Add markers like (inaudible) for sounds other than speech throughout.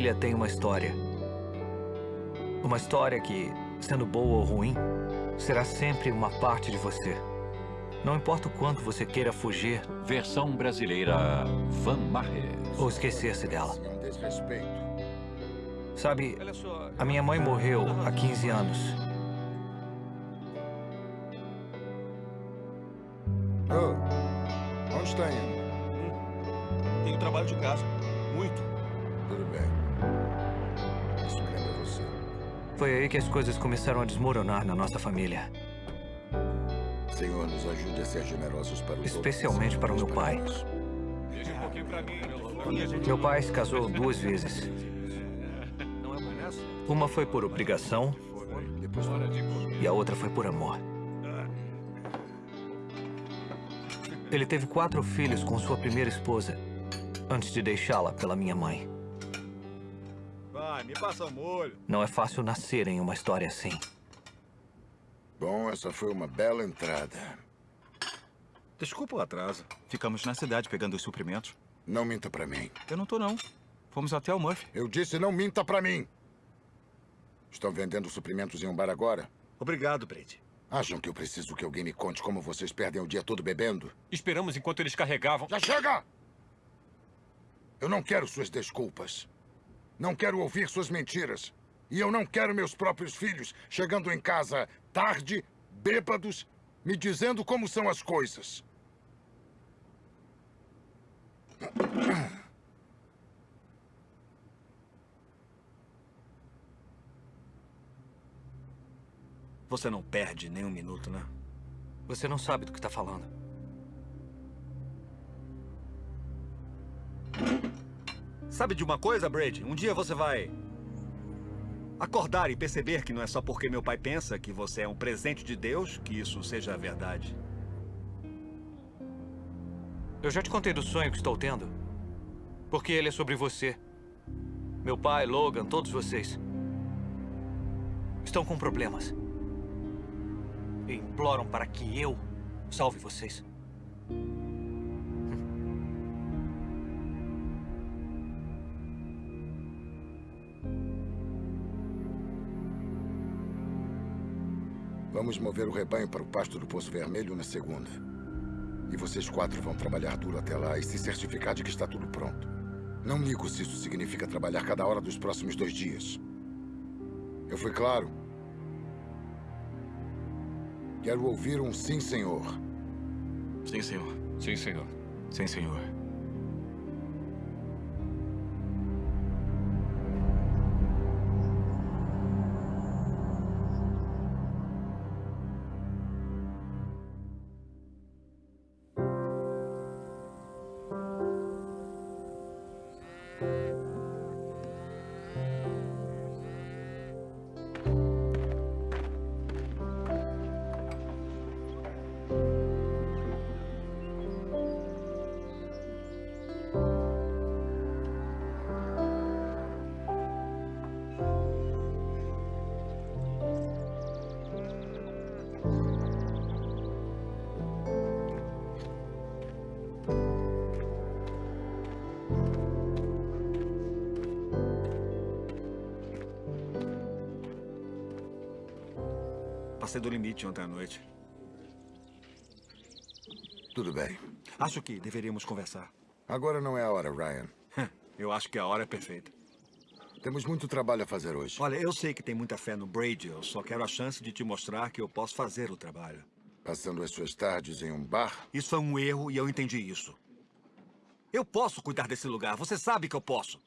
família tem uma história. Uma história que, sendo boa ou ruim, será sempre uma parte de você. Não importa o quanto você queira fugir. Versão brasileira Van Marre. Ou esquecer-se dela. Sabe, a minha mãe morreu há 15 anos. Oh, que as coisas começaram a desmoronar na nossa família. Senhor, nos ajude a ser generosos para os Especialmente para o meu pai. Meu pai se casou duas vezes. Uma foi por obrigação e a outra foi por amor. Ele teve quatro filhos com sua primeira esposa, antes de deixá-la pela minha mãe. Me passa o molho. Não é fácil nascer em uma história assim. Bom, essa foi uma bela entrada. Desculpa o atraso. Ficamos na cidade pegando os suprimentos. Não minta pra mim. Eu não tô, não. Fomos até o Murphy. Eu disse não minta pra mim. Estão vendendo suprimentos em um bar agora? Obrigado, Brady. Acham que eu preciso que alguém me conte como vocês perdem o dia todo bebendo? Esperamos enquanto eles carregavam. Já chega! Eu não quero suas desculpas. Não quero ouvir suas mentiras. E eu não quero meus próprios filhos chegando em casa tarde, bêbados, me dizendo como são as coisas. Você não perde nem um minuto, né? Você não sabe do que está falando. Sabe de uma coisa, Brady? Um dia você vai... Acordar e perceber que não é só porque meu pai pensa que você é um presente de Deus que isso seja verdade. Eu já te contei do sonho que estou tendo. Porque ele é sobre você. Meu pai, Logan, todos vocês. Estão com problemas. E imploram para que eu salve vocês. Vamos mover o rebanho para o pasto do Poço Vermelho na segunda. E vocês quatro vão trabalhar duro até lá e se certificar de que está tudo pronto. Não ligo se isso significa trabalhar cada hora dos próximos dois dias. Eu fui claro? Quero ouvir um sim, senhor. Sim, senhor. Sim, senhor. Sim, senhor. Limite ontem à noite. Tudo bem. Acho que deveríamos conversar. Agora não é a hora, Ryan. Eu acho que a hora é perfeita. Temos muito trabalho a fazer hoje. Olha, eu sei que tem muita fé no Brady. Eu só quero a chance de te mostrar que eu posso fazer o trabalho. Passando as suas tardes em um bar? Isso foi um erro e eu entendi isso. Eu posso cuidar desse lugar. Você sabe que eu posso.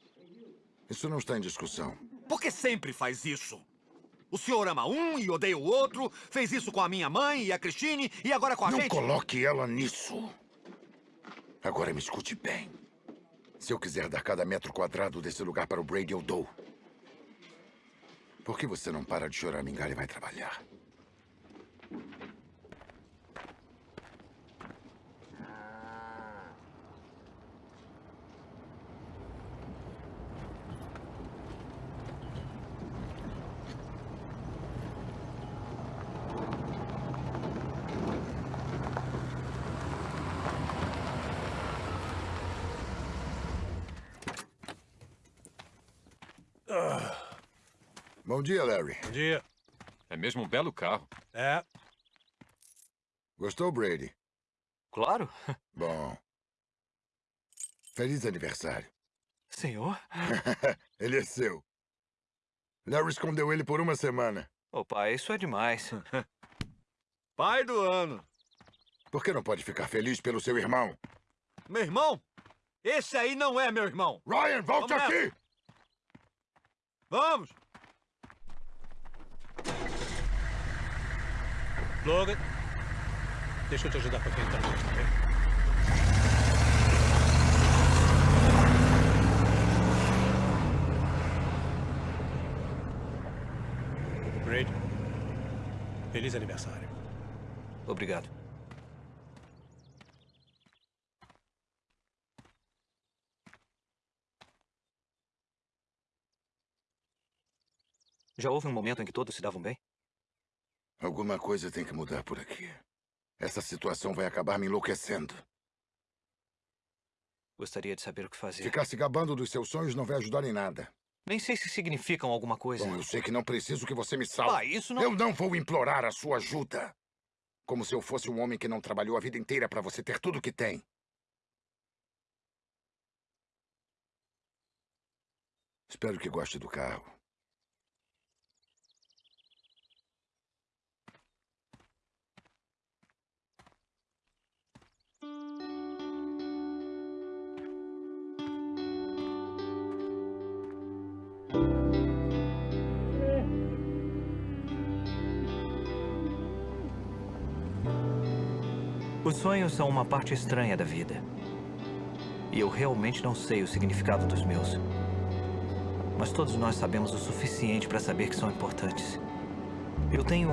Isso não está em discussão. Por que sempre faz isso? O senhor ama um e odeia o outro, fez isso com a minha mãe e a Christine e agora com a não gente. coloque ela nisso. Agora me escute bem. Se eu quiser dar cada metro quadrado desse lugar para o Brady, eu dou. Por que você não para de chorar, mingalha, e vai trabalhar? Bom dia, Larry. Bom dia. É mesmo um belo carro. É, Gostou, Brady? Claro. (laughs) Bom. Feliz aniversário. Senhor? (laughs) ele é seu. Larry escondeu ele por uma semana. Ô, pai, isso é demais. (laughs) Pai do ano. Por que não pode ficar feliz pelo seu irmão? Meu irmão? Esse aí não é meu irmão. Ryan, volte Vamos aqui! Vamos! Logan. Deixa eu te ajudar com aquele trajeto, tá bem? Feliz aniversário. Obrigado. Já houve um momento em que todos se davam bem? Alguma coisa tem que mudar por aqui. Essa situação vai acabar me enlouquecendo. Gostaria de saber o que fazer. Ficar se gabando dos seus sonhos não vai ajudar em nada. Nem sei se significam alguma coisa. Bom, eu sei que não preciso que você me salve. Pai, isso não... Eu não vou implorar a sua ajuda. Como se eu fosse um homem que não trabalhou a vida inteira para você ter tudo que tem. Espero que goste do carro. Os sonhos são uma parte estranha da vida. E eu realmente não sei o significado dos meus. Mas todos nós sabemos o suficiente para saber que são importantes. Eu tenho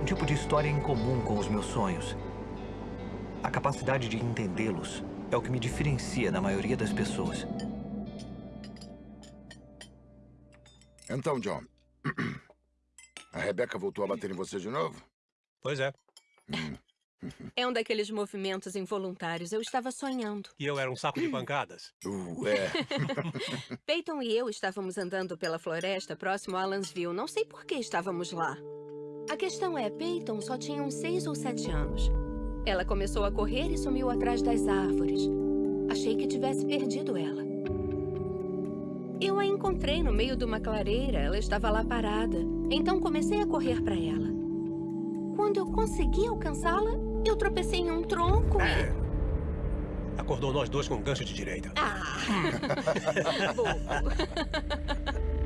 um tipo de história em comum com os meus sonhos. A capacidade de entendê-los é o que me diferencia da maioria das pessoas. Então, John. (clears throat) A Rebecca voltou a bater em você de novo? Pois é. É um daqueles movimentos involuntários. Eu estava sonhando. E eu era um saco de pancadas. Uh, é. (laughs) (laughs) Peyton e eu estávamos andando pela floresta próximo a Alansville. Não sei por que estávamos lá. A questão é, Peyton só tinha uns seis ou sete anos. Ela começou a correr e sumiu atrás das árvores. Achei que tivesse perdido ela. Eu a encontrei no meio de uma clareira. Ela estava lá parada. Então comecei a correr para ela. Quando eu consegui alcançá-la, eu tropecei em um tronco e... Acordou nós dois com um gancho de direita. Ah! (laughs)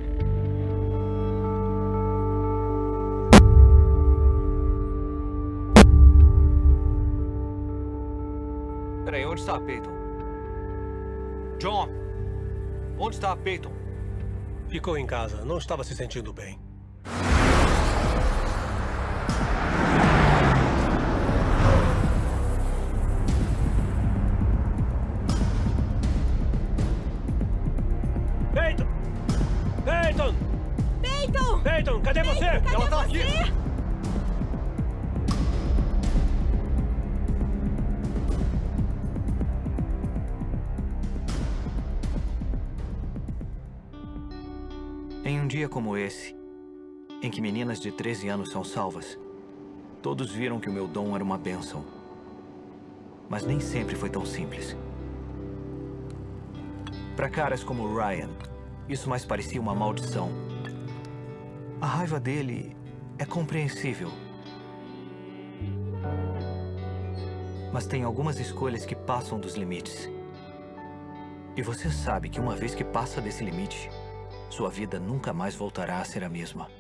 Peraí, onde está a Peyton? John! Onde está a Peyton? Ficou em casa, não estava se sentindo bem. Em que meninas de 13 anos são salvas, todos viram que o meu dom era uma bênção. Mas nem sempre foi tão simples. Para caras como Ryan, isso mais parecia uma maldição. A raiva dele é compreensível. Mas tem algumas escolhas que passam dos limites. E você sabe que uma vez que passa desse limite, sua vida nunca mais voltará a ser a mesma.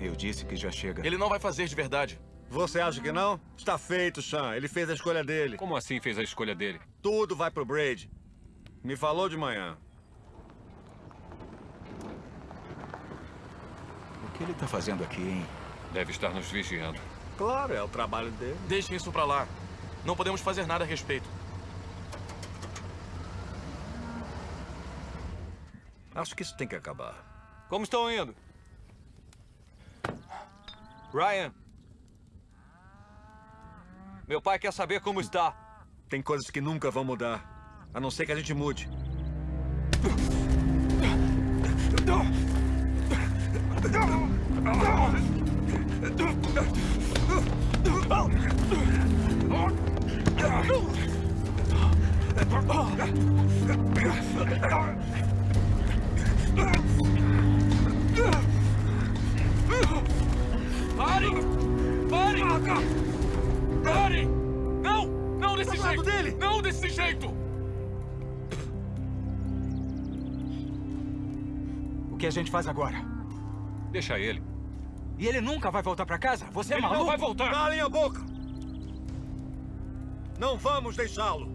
Eu disse que já chega. Ele não vai fazer de verdade. Você acha que não? Está feito, Sean. Ele fez a escolha dele. Como assim fez a escolha dele? Tudo vai pro Braid. Me falou de manhã. O que ele tá fazendo aqui, hein? Deve estar nos vigiando. Claro, é o trabalho dele. Deixem isso pra lá. Não podemos fazer nada a respeito. Acho que isso tem que acabar. Como estão indo? Ryan. Meu pai quer saber como está. Tem coisas que nunca vão mudar. A não ser que a gente mude. Parem! Parem! Parem! Não! Não desse Tá jeito! dele! Não desse jeito! O que a gente faz agora? Deixa ele. E ele nunca vai voltar pra casa? Você é Ele maluco? não vai voltar! Calem a boca! Não vamos deixá-lo.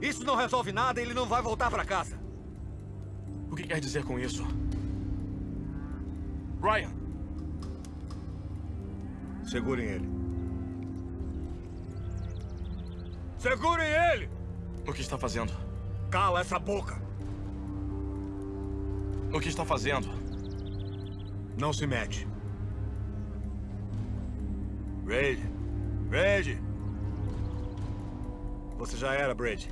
Isso não resolve nada e ele não vai voltar pra casa. O que quer dizer com isso? Ryan, Segurem ele. Segurem ele! o que está fazendo? Cala essa boca! O que está fazendo? Não se mete. Braid. Braid. Você já era, Braid.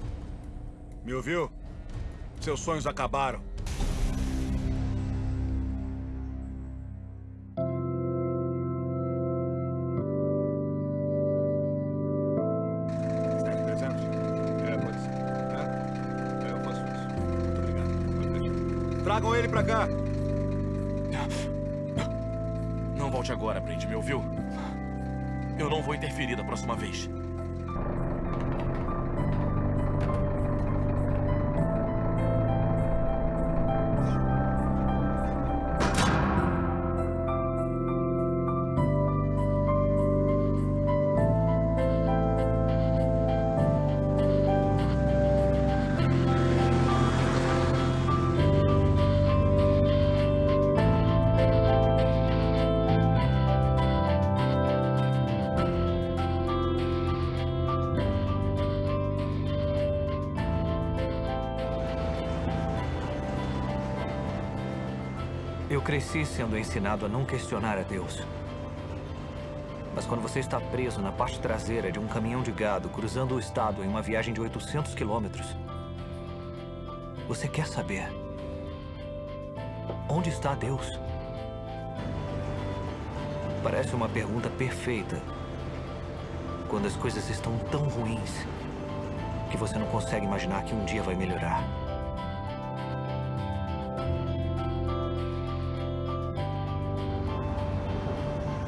Me ouviu? Seus sonhos acabaram. Ele pra cá. Não volte agora, Brand, me ouviu? Eu não vou interferir da próxima vez. Cresci sendo ensinado a não questionar a Deus. Mas quando você está preso na parte traseira de um caminhão de gado cruzando o estado em uma viagem de 800 quilômetros, você quer saber onde está Deus? Parece uma pergunta perfeita quando as coisas estão tão ruins que você não consegue imaginar que um dia vai melhorar.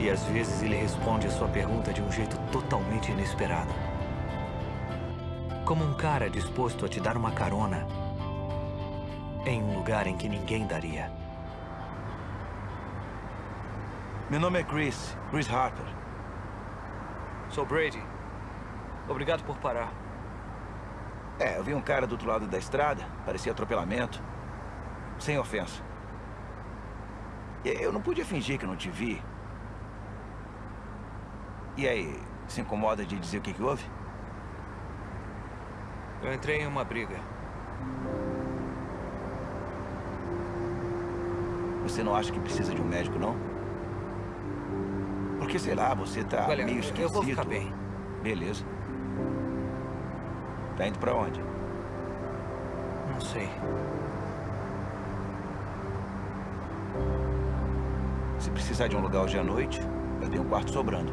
E às vezes ele responde a sua pergunta de um jeito totalmente inesperado. Como um cara disposto a te dar uma carona em um lugar em que ninguém daria. Meu nome é Chris, Chris Harper. Sou Brady. Obrigado por parar. É, eu vi um cara do outro lado da estrada, parecia atropelamento. Sem ofensa. Eu não podia fingir que não te vi. E aí, se incomoda de dizer o que, que houve? Eu entrei em uma briga. Você não acha que precisa de um médico, não? Porque, sei lá, você tá Olha, meio esquisito. eu vou ficar bem. Beleza. Tá indo pra onde? Não sei. Se precisar de um lugar hoje à noite, eu tenho um quarto sobrando.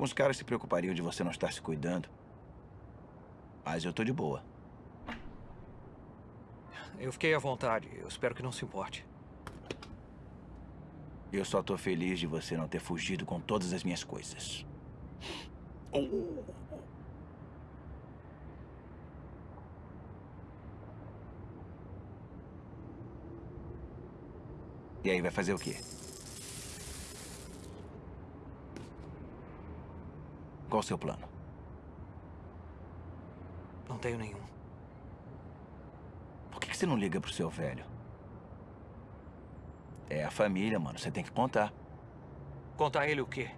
Alguns caras se preocupariam de você não estar se cuidando. Mas eu tô de boa. Eu fiquei à vontade. Eu espero que não se importe. Eu só tô feliz de você não ter fugido com todas as minhas coisas. E aí, vai fazer o quê? Qual o seu plano? Não tenho nenhum. você não liga pro seu velho? É a família, mano. Você tem que contar. Contar a ele o quê?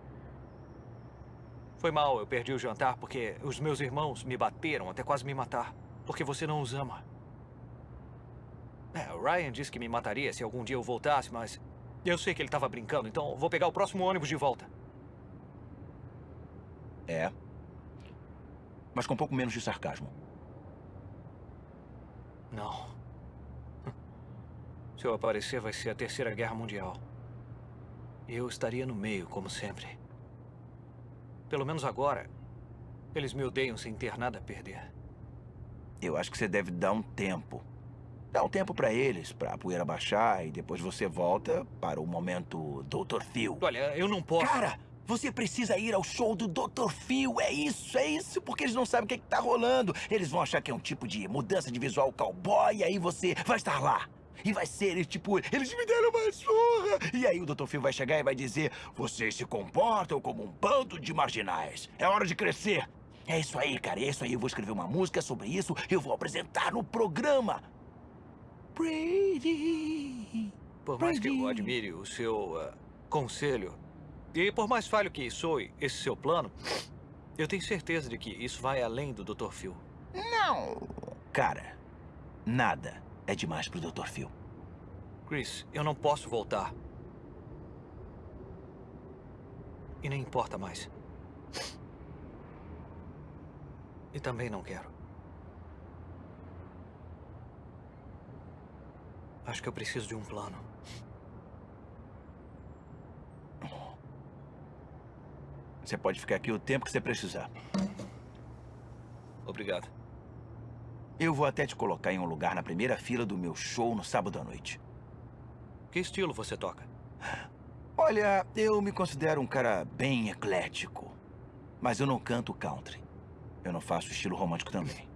Foi mal, eu perdi o jantar porque os meus irmãos me bateram até quase me matar. Porque você não os ama. É, o Ryan disse que me mataria se algum dia eu voltasse, mas... Eu sei que ele estava brincando, então vou pegar o próximo ônibus de volta. É. Mas com um pouco menos de sarcasmo. Não. Se eu aparecer, vai ser a Terceira Guerra Mundial. E eu estaria no meio, como sempre. Pelo menos agora, eles me odeiam sem ter nada a perder. Eu acho que você deve dar um tempo. Dá um tempo pra eles, pra poeira baixar, e depois você volta para o momento Dr. Phil. Olha, eu não posso... Cara, você precisa ir ao show do Dr. Phil, é isso, é isso, porque eles não sabem o que, é que tá rolando. Eles vão achar que é um tipo de mudança de visual cowboy, e aí você vai estar lá. E vai ser, tipo, eles me deram uma surra. E aí o Dr. Phil vai chegar e vai dizer, vocês se comportam como um bando de marginais. É hora de crescer. É isso aí, cara, é isso aí. Eu vou escrever uma música sobre isso, eu vou apresentar no programa. Brady. Por mais que eu admire o seu uh, conselho, e por mais falho que soe esse seu plano, eu tenho certeza de que isso vai além do Dr. Phil. Não. Cara, nada é demais pro Dr. Phil. Chris, eu não posso voltar. E nem importa mais. E também não quero. Acho que eu preciso de um plano. Você pode ficar aqui o tempo que você precisar. Obrigado. Eu vou até te colocar em um lugar na primeira fila do meu show no sábado à noite. Que estilo você toca? Olha, eu me considero um cara bem eclético. Mas eu não canto country. Eu não faço estilo romântico também.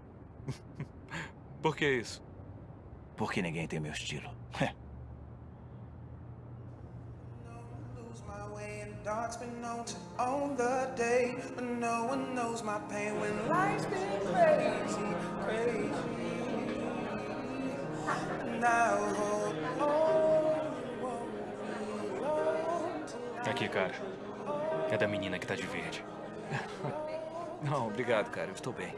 (laughs) Por que isso? Porque ninguém tem meu estilo. (laughs) Dark's been known to own the day But no one knows my pain when life's been crazy, crazy Now Aqui, cara. É da menina que tá de verde. (laughs) Não, obrigado, cara. Eu estou bem.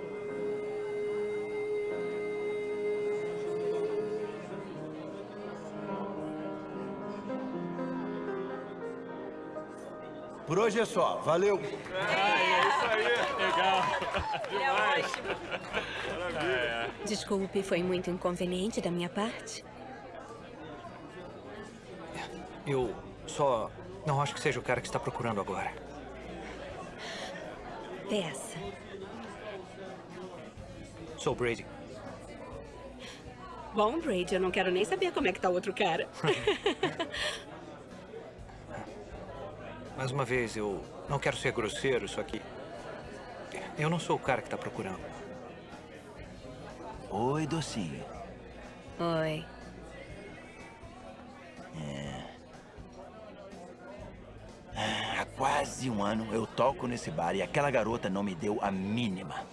Por hoje é só. Valeu. Ah, é isso aí. Legal. Demais. É Desculpe, foi muito inconveniente da minha parte. Eu só não acho que seja o cara que está procurando agora. Peça. Sou Brady. Bom, Brady, eu não quero nem saber como é que tá o outro cara. (laughs) Mais uma vez, eu não quero ser grosseiro, só que... Eu não sou o cara que está procurando. Oi, docinho. Oi. É... Há quase um ano eu toco nesse bar e aquela garota não me deu a mínima.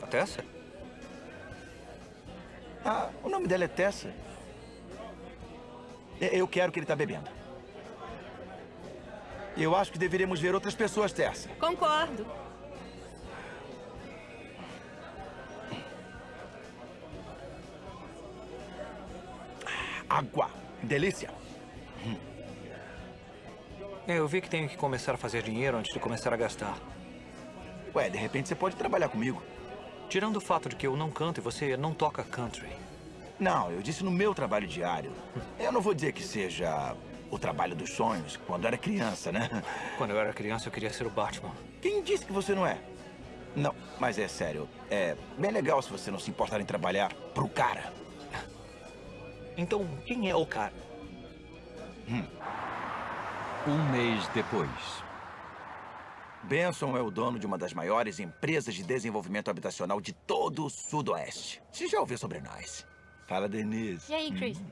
A Tessa? Ah, o nome dela é Tessa. Eu quero que ele está bebendo. Eu acho que deveríamos ver outras pessoas, Tessa. Concordo. Água. Delícia. É, eu vi que tenho que começar a fazer dinheiro antes de começar a gastar. Ué, de repente você pode trabalhar comigo. Tirando o fato de que eu não canto e você não toca country. Não, eu disse no meu trabalho diário. Eu não vou dizer que seja o trabalho dos sonhos, quando era criança, né? Quando eu era criança, eu queria ser o Batman. Quem disse que você não é? Não, mas é sério. É bem legal se você não se importar em trabalhar pro cara. Então, quem é o cara? Hum. Um mês depois. Benson é o dono de uma das maiores empresas de desenvolvimento habitacional de todo o Sudoeste. Você já ouviu sobre nós? Fala, Denise. E aí, Chris? Hum.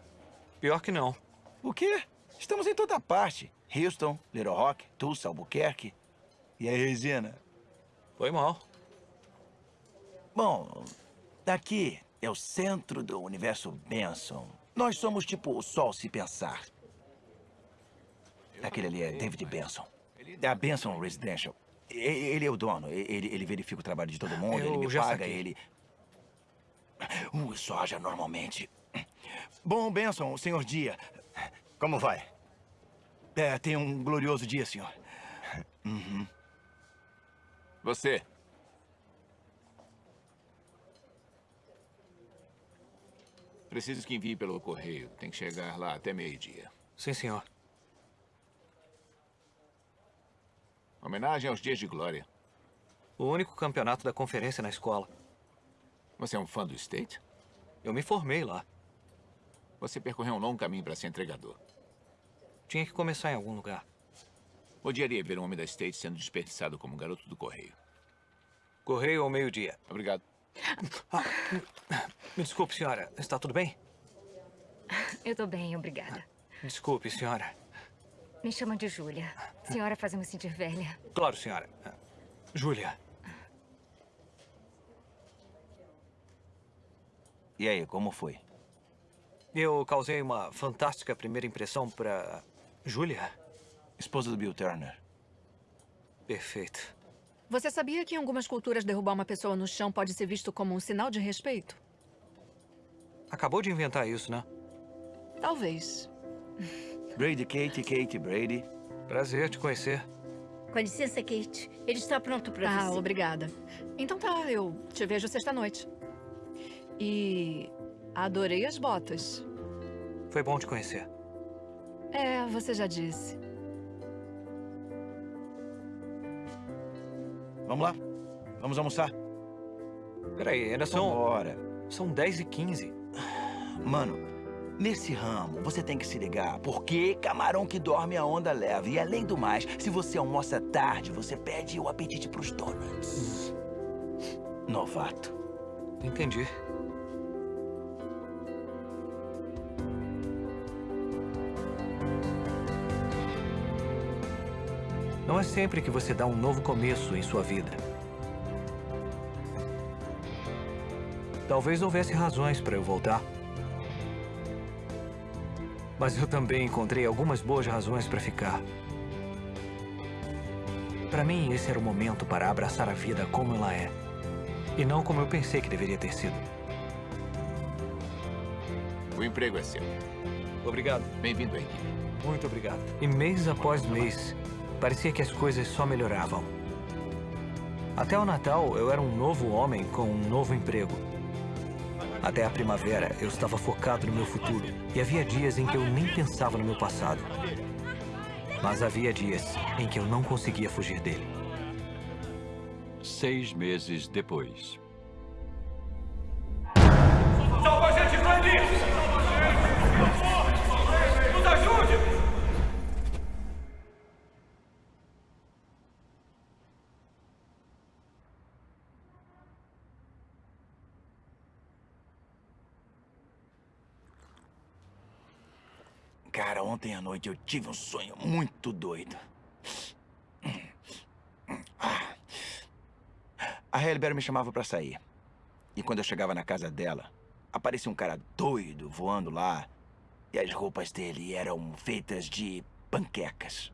Pior que não. O quê? Estamos em toda parte. Houston, Little Rock, Tulsa, Albuquerque. E aí, Regina? Foi mal. Bom, aqui é o centro do universo Benson. Nós somos tipo o Sol se pensar. Aquele ali é David Benson. É a Benson Residential. Ele é o dono. Ele, ele verifica o trabalho de todo mundo, Eu ele me paga, saquei. ele... Uh, soja normalmente. Bom, Benson, senhor Dia. Como vai? É, tenha um glorioso dia, senhor. Uhum. Você. Preciso que envie pelo correio. Tem que chegar lá até meio-dia. Sim, senhor. Homenagem aos dias de glória. O único campeonato da conferência na escola. Você é um fã do State? Eu me formei lá. Você percorreu um longo caminho para ser entregador. Tinha que começar em algum lugar. Odiaria ver um homem da State sendo desperdiçado como um garoto do correio. Correio ao meio-dia. Obrigado. Me desculpe, senhora. Está tudo bem? Eu tô bem, obrigada. Desculpe, senhora. Me chama de Júlia. Senhora faz eu me sentir velha. Claro, senhora. Júlia. E aí, como foi? Eu causei uma fantástica primeira impressão para Júlia. Esposa do Bill Turner. Perfeito. Você sabia que em algumas culturas derrubar uma pessoa no chão pode ser visto como um sinal de respeito? Acabou de inventar isso, né? Talvez. Brady, Kate, Kate, Brady. Prazer te conhecer. Com licença, Kate. Ele está pronto para Ah, você. obrigada. Então tá, eu te vejo sexta-noite. E adorei as botas. Foi bom te conhecer. É, você já disse. Vamos lá? Vamos almoçar? Peraí, ainda são... Bora. São 10 e 15. Mano, nesse ramo, você tem que se ligar. Porque camarão que dorme a onda leva. E além do mais, se você almoça tarde, você perde o apetite pros donuts. Novato. Entendi. Não é sempre que você dá um novo começo em sua vida. Talvez houvesse razões para eu voltar. Mas eu também encontrei algumas boas razões para ficar. Para mim, esse era o momento para abraçar a vida como ela é. E não como eu pensei que deveria ter sido. O emprego é seu. Obrigado. Bem-vindo à equipe. Muito obrigado. E mês após mês, parecia que as coisas só melhoravam. Até o Natal, eu era um novo homem com um novo emprego. Até a primavera, eu estava focado no meu futuro. E havia dias em que eu nem pensava no meu passado. Mas havia dias em que eu não conseguia fugir dele. Seis meses depois. Ontem à noite eu tive um sonho muito doido. A Halle Berry me chamava pra sair. E quando eu chegava na casa dela, aparecia um cara doido voando lá. E as roupas dele eram feitas de panquecas.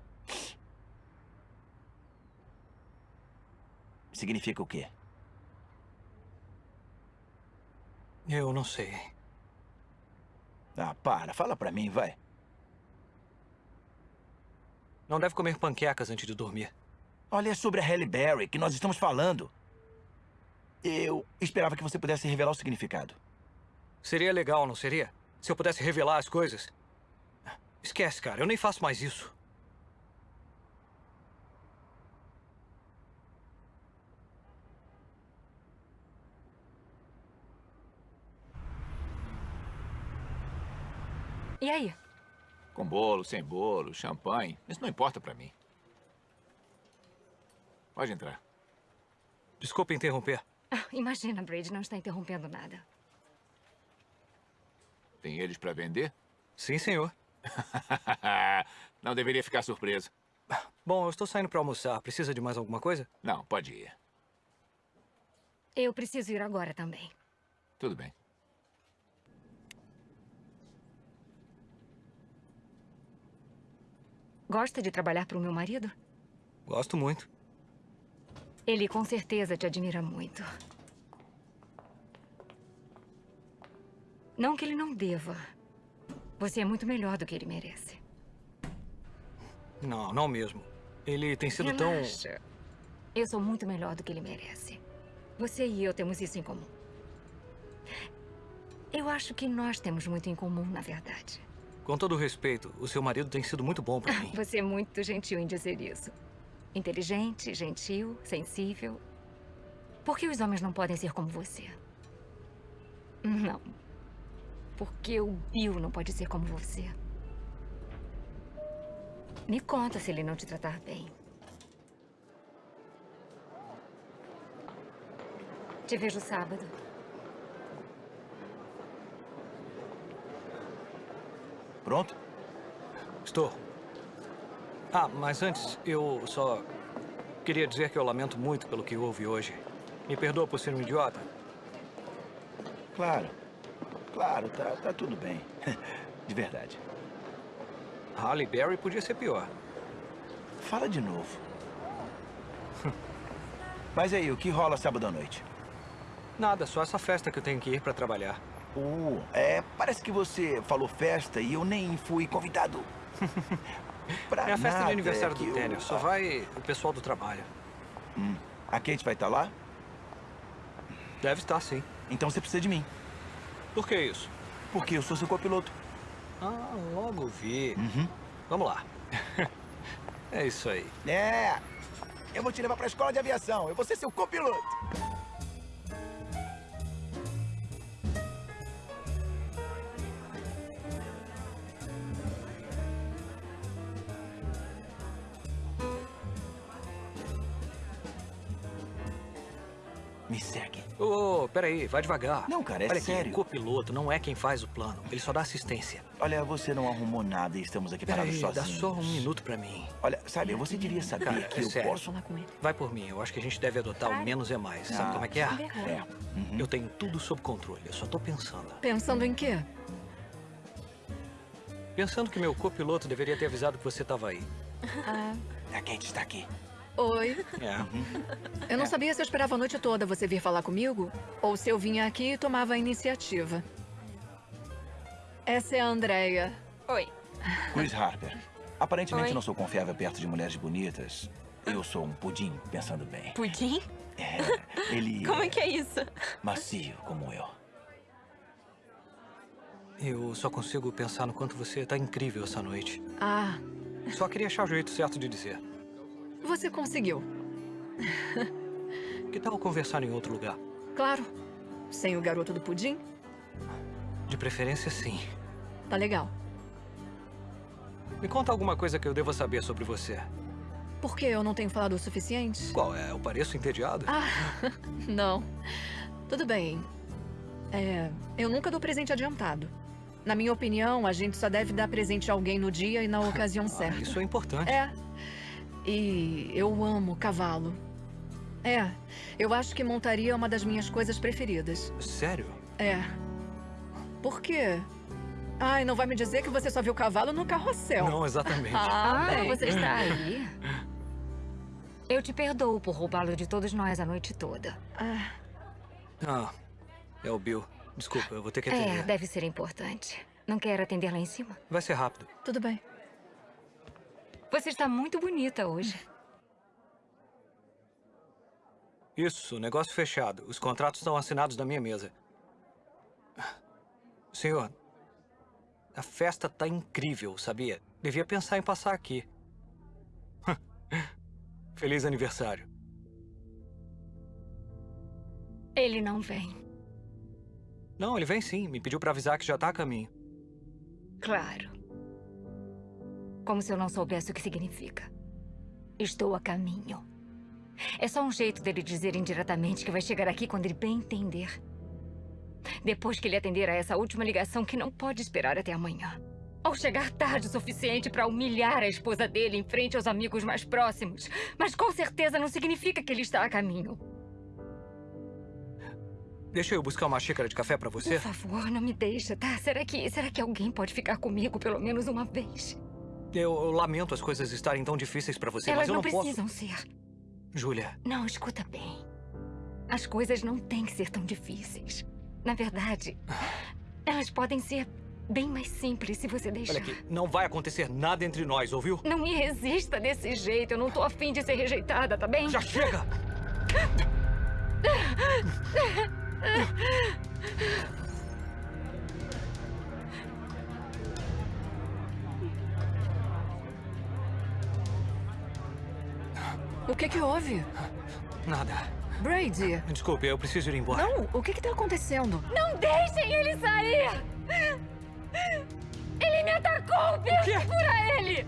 Significa o quê? Eu não sei. Ah, para. Fala pra mim, vai. Não deve comer panquecas antes de dormir. Olha, é sobre a Halle Berry que nós estamos falando. Eu esperava que você pudesse revelar o significado. Seria legal, não seria? Se eu pudesse revelar as coisas. Esquece, cara. Eu nem faço mais isso. E aí? Com bolo, sem bolo, champanhe. Isso não importa pra mim. Pode entrar. Desculpe interromper. Ah, imagina, Brady não está interrompendo nada. Tem eles pra vender? Sim, senhor. (laughs) não deveria ficar surpreso. Bom, eu estou saindo para almoçar. Precisa de mais alguma coisa? Não, pode ir. Eu preciso ir agora também. Tudo bem. Gosta de trabalhar para o meu marido? Gosto muito. Ele com certeza te admira muito. Não que ele não deva. Você é muito melhor do que ele merece. Não, não mesmo. Ele tem sido Relaxa. tão... Eu sou muito melhor do que ele merece. Você e eu temos isso em comum. Eu acho que nós temos muito em comum, na verdade. Com todo respeito, o seu marido tem sido muito bom para mim. (laughs) Você é muito gentil em dizer isso. Inteligente, gentil, sensível. Por que os homens não podem ser como você? Não. Porque o Bill não pode ser como você. Me conta se ele não te tratar bem. Te vejo sábado. Pronto? Estou. Ah, mas antes, eu só queria dizer que eu lamento muito pelo que houve hoje. Me perdoa por ser um idiota. Claro. Claro, tá, tá tudo bem. (laughs) De verdade. Halle Berry podia ser pior. Fala de novo. (laughs) Mas aí, o que rola sábado à noite? Nada, só essa festa que eu tenho que ir pra trabalhar. Uh, é, parece que você falou festa e eu nem fui convidado. (laughs) pra é a festa de aniversário é do tênis, só vai o pessoal do trabalho. Hum. A Kate vai estar lá? Deve estar, sim. Então você precisa de mim. Por que isso? Porque eu sou seu copiloto. Ah, logo vi. Uhum. Vamos lá. (laughs) é isso aí. É. Eu vou te levar pra escola de aviação. Eu vou ser seu copiloto. Ô, oh, peraí, vai devagar. Não, cara, é Olha sério. Aqui, o copiloto não é quem faz o plano. Ele só dá assistência. Olha, você não arrumou nada e estamos aqui peraí, parados sozinhos. dá só um minuto pra mim. Olha, sabe, você devia saber cara, que é eu sério. posso... falar com ele. Vai por mim. Eu acho que a gente deve adotar o menos é mais. Sabe Ah, como é que é? É. Uhum. Eu tenho tudo sob controle. Eu só tô pensando. Pensando em quê? Pensando que meu copiloto deveria ter avisado que você tava aí. Ah. A Kate está aqui. Oi. É. Eu não sabia se eu esperava a noite toda você vir falar comigo ou se eu vinha aqui e tomava a iniciativa. Essa é a Andrea. Oi. Chris Harper. Aparentemente Oi. não sou confiável perto de mulheres bonitas. Eu sou um pudim, pensando bem. Pudim? É, ele (laughs) Como é que é isso? macio como eu. Eu só consigo pensar no quanto você tá incrível essa noite. Ah, Só queria achar o jeito certo de dizer. Você conseguiu. Que tal conversar em outro lugar? Claro. Sem o garoto do pudim? De preferência, sim. Tá legal. Me conta alguma coisa que eu deva saber sobre você. Por que eu não tenho falado o suficiente? Qual é? Eu pareço entediado? Ah, (laughs) não. Tudo bem. É, eu nunca dou presente adiantado. Na minha opinião, a gente só deve dar presente a alguém no dia e na ocasião certa. Isso é importante. É. E eu amo cavalo. É, eu acho que montaria é uma das minhas coisas preferidas. Sério? É. Por quê? Ai, não vai me dizer que você só viu cavalo no carrossel. Não, exatamente. (laughs) Ah, Ah, você está aí? Eu te perdoo por roubá-lo de todos nós a noite toda. Ah, Ah, é o Bill. Desculpa, eu vou ter que É, atender. deve ser importante. Não quer atender lá em cima? Vai ser rápido. tudo bem. Você está muito bonita hoje. Isso, negócio fechado. Os contratos estão assinados na minha mesa. Senhor, a festa tá incrível, sabia? Devia pensar em passar aqui. (laughs) Feliz aniversário. Ele não vem. Não, ele vem sim. Me pediu pra avisar que já tá a caminho. Claro. Como se eu não soubesse o que significa. Estou a caminho. É só um jeito dele dizer indiretamente que vai chegar aqui quando ele bem entender. Depois que ele atender a essa última ligação que não pode esperar até amanhã. Ou chegar tarde o suficiente para humilhar a esposa dele em frente aos amigos mais próximos. Mas com certeza não significa que ele está a caminho. Deixa eu buscar uma xícara de café pra você? Por favor, não me deixa, tá? Será que, será que alguém pode ficar comigo pelo menos uma vez? Eu, lamento as coisas estarem tão difíceis pra você, Elas mas eu não, não, precisam posso... ser. Júlia, Não, escuta bem. As coisas não têm que ser tão difíceis. Na verdade, elas podem ser bem mais simples se você deixar. olha aqui, não vai acontecer nada entre nós, ouviu? Não me resista desse jeito. Eu não tô afim de ser rejeitada, tá bem? Já chega! (laughs) O que que houve? Nada. Brady! Desculpe, eu preciso ir embora. Não, o que que tá acontecendo? Não deixem ele sair! Ele me atacou! Perfura ele!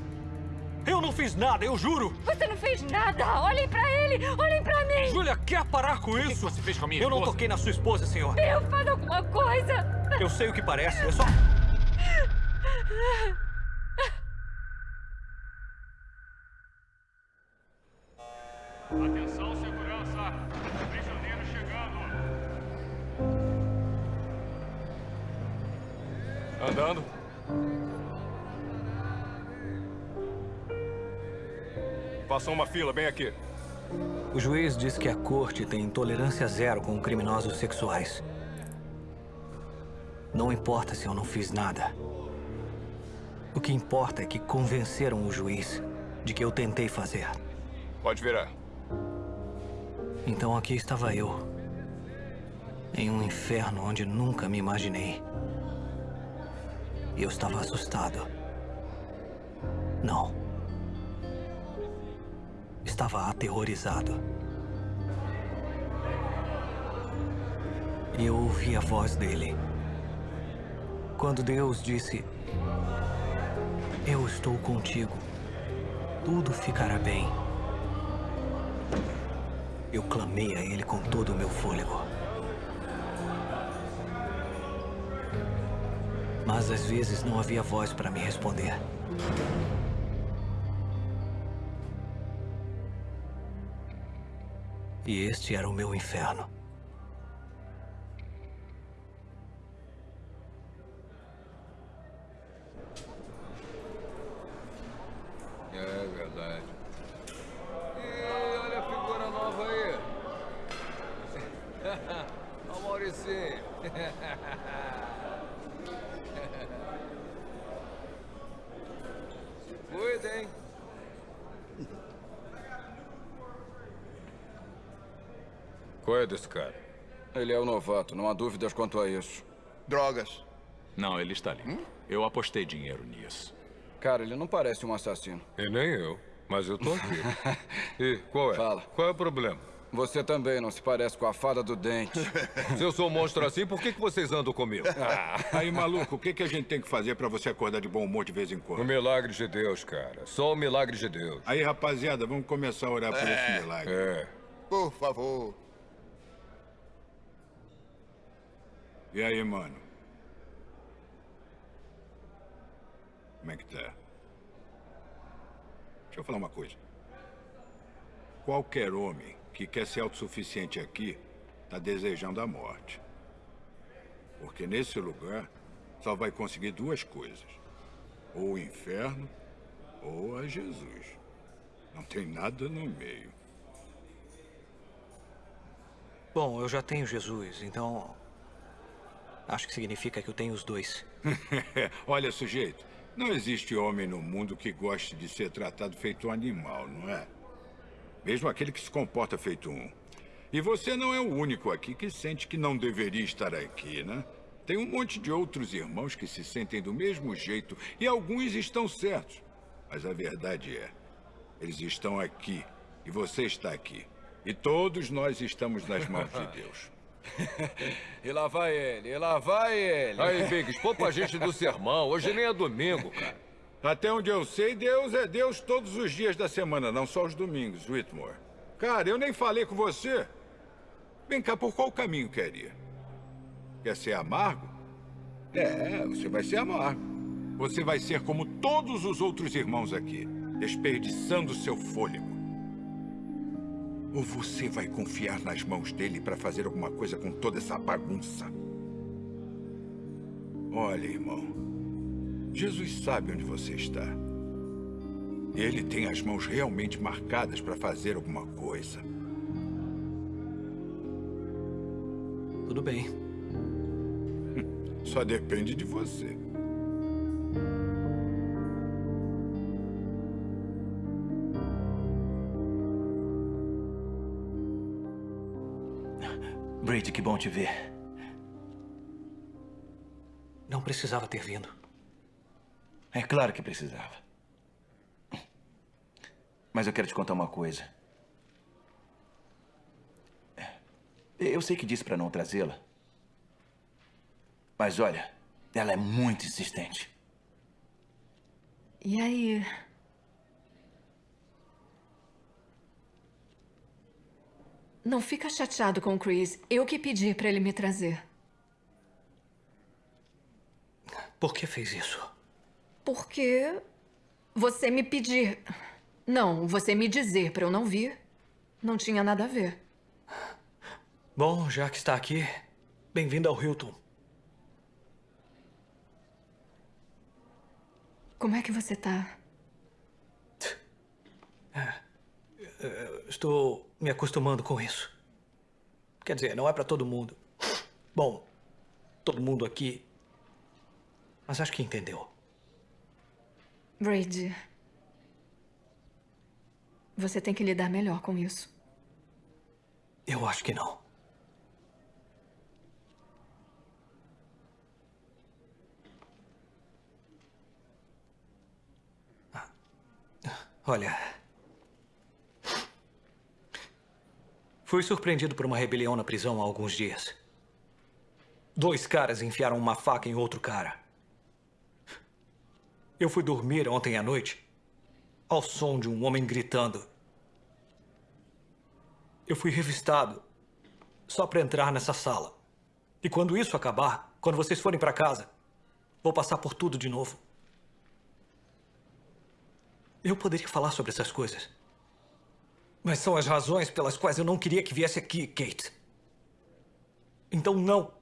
Eu não fiz nada, eu juro! Você não fez nada! Olhem pra ele! Olhem pra mim! Júlia, quer parar com isso? você fez com a minha Eu não esposa? toquei na sua esposa, senhor. Eu faço alguma coisa! Eu sei o que parece, é só... (laughs) Faça uma fila bem aqui. O juiz diz que a corte tem tolerância zero com criminosos sexuais. Não importa se eu não fiz nada. O que importa é que convenceram o juiz de que eu tentei fazer. Pode virar. Então aqui estava eu. Em um inferno onde nunca me imaginei. E eu estava assustado. Não. Estava aterrorizado. E eu ouvi a voz dele. Quando Deus disse: Eu estou contigo. Tudo ficará bem. Eu clamei a ele com todo o meu fôlego. Mas às vezes não havia voz para me responder. E este era o meu inferno. É o não há dúvidas quanto a isso. Drogas. Não, ele está ali. Eu apostei dinheiro nisso. Cara, ele não parece um assassino. E nem eu, mas eu tô aqui. (laughs) e qual é? Fala. Qual é o problema? Você também não se parece com a fada do dente. (laughs) Se eu sou um monstro assim, por que, que vocês andam comigo? (laughs) Aí, maluco, o que, que a gente tem que fazer pra você acordar de bom humor de vez em O quando? milagre de Deus, cara. Só o milagre de Deus. Aí, rapaziada, vamos começar a orar por esse milagre. É. Por favor. E aí, mano? Como é que tá? Deixa eu falar uma coisa. Qualquer homem que quer ser autossuficiente aqui tá desejando a morte. Porque nesse lugar só vai conseguir duas coisas: ou o inferno ou a Jesus. Não tem nada no meio. Bom, eu já tenho Jesus, então. Acho que significa que eu tenho os dois. (laughs) Olha, sujeito, não existe homem no mundo que goste de ser tratado feito um animal, não é? Mesmo aquele que se comporta feito um. E você não é o único aqui que sente que não deveria estar aqui, né? Tem um monte de outros irmãos que se sentem do mesmo jeito e alguns estão certos. Mas a verdade é, eles estão aqui e você está aqui. E todos nós estamos nas mãos de (laughs) Deus. (laughs) e lá vai ele, e lá vai ele. Aí, Biggs, poupa a gente do sermão. Hoje nem é domingo, cara. Até onde eu sei, Deus é Deus todos os dias da semana, não só os domingos, Whitmore. Cara, eu nem falei com você. Vem cá, por qual caminho quer ir? Quer ser amargo? É, você vai ser amargo. Você vai ser como todos os outros irmãos aqui, desperdiçando seu fôlego. Ou você vai confiar nas mãos dele para fazer alguma coisa com toda essa bagunça? Olha, irmão. Jesus sabe onde você está. Ele tem as mãos realmente marcadas para fazer alguma coisa. Tudo bem. (laughs) Só depende de você. Brady, que bom te ver. Não precisava ter vindo. É claro que precisava. Mas eu quero te contar uma coisa. Eu sei que disse para não trazê-la. Mas olha, ela é muito insistente. E aí? Não fica chateado com o Chris. Eu que pedi para ele me trazer. Por que fez isso? Porque você me pedir. Não, você me dizer para eu não vir. Não tinha nada a ver. Bom, já que está aqui, bem-vindo ao Hilton. Como é que você tá? Eh, Estou me acostumando com isso. Quer dizer, não é para todo mundo. Bom, todo mundo aqui. Mas acho que entendeu. Brady. Você tem que lidar melhor com isso. Eu acho que não. Ah. Olha. Fui surpreendido por uma rebelião na prisão há alguns dias. Dois caras enfiaram uma faca em outro cara. Eu fui dormir ontem à noite ao som de um homem gritando. Eu fui revistado só para entrar nessa sala. E quando isso acabar, quando vocês forem para casa, vou passar por tudo de novo. Eu poderia falar sobre essas coisas. Mas são as razões pelas quais eu não queria que viesse aqui, Kate. Então, não.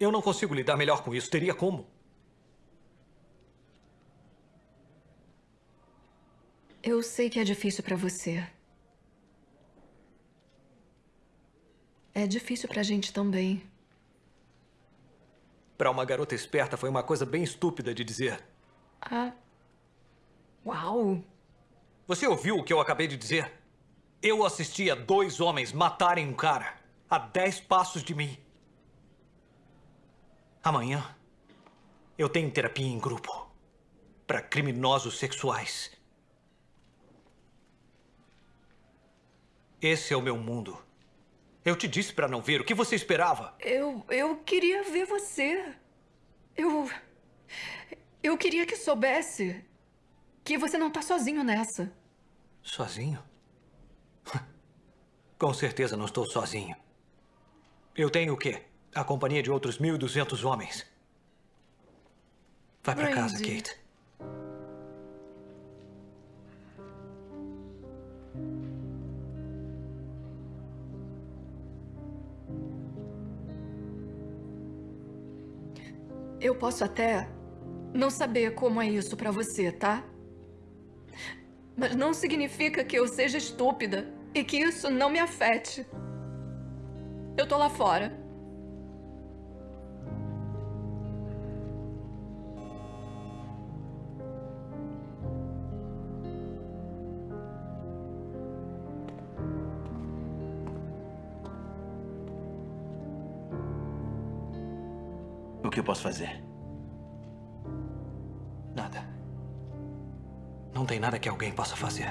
Eu não consigo lidar melhor com isso. Teria como? Eu sei que é difícil para você. É difícil pra gente também. Para uma garota esperta, foi uma coisa bem estúpida de dizer. Ah. Uau! Você ouviu o que eu acabei de dizer? Eu assisti a dois homens matarem um cara a dez passos de mim. Amanhã, eu tenho terapia em grupo para criminosos sexuais. Esse é o meu mundo. Eu te disse para não ver. O que você esperava? Eu, eu queria ver você. Eu. Eu queria que soubesse que você não tá sozinho nessa. Sozinho? Com certeza não estou sozinho. Eu tenho o quê? A companhia de outros 1.200 homens. Vai para casa. Kate. Eu posso até não saber como é isso pra você, tá? Mas não significa que eu seja estúpida e que isso não me afete. Eu tô lá fora. O que eu posso fazer? Nada. Não tem nada que alguém possa fazer.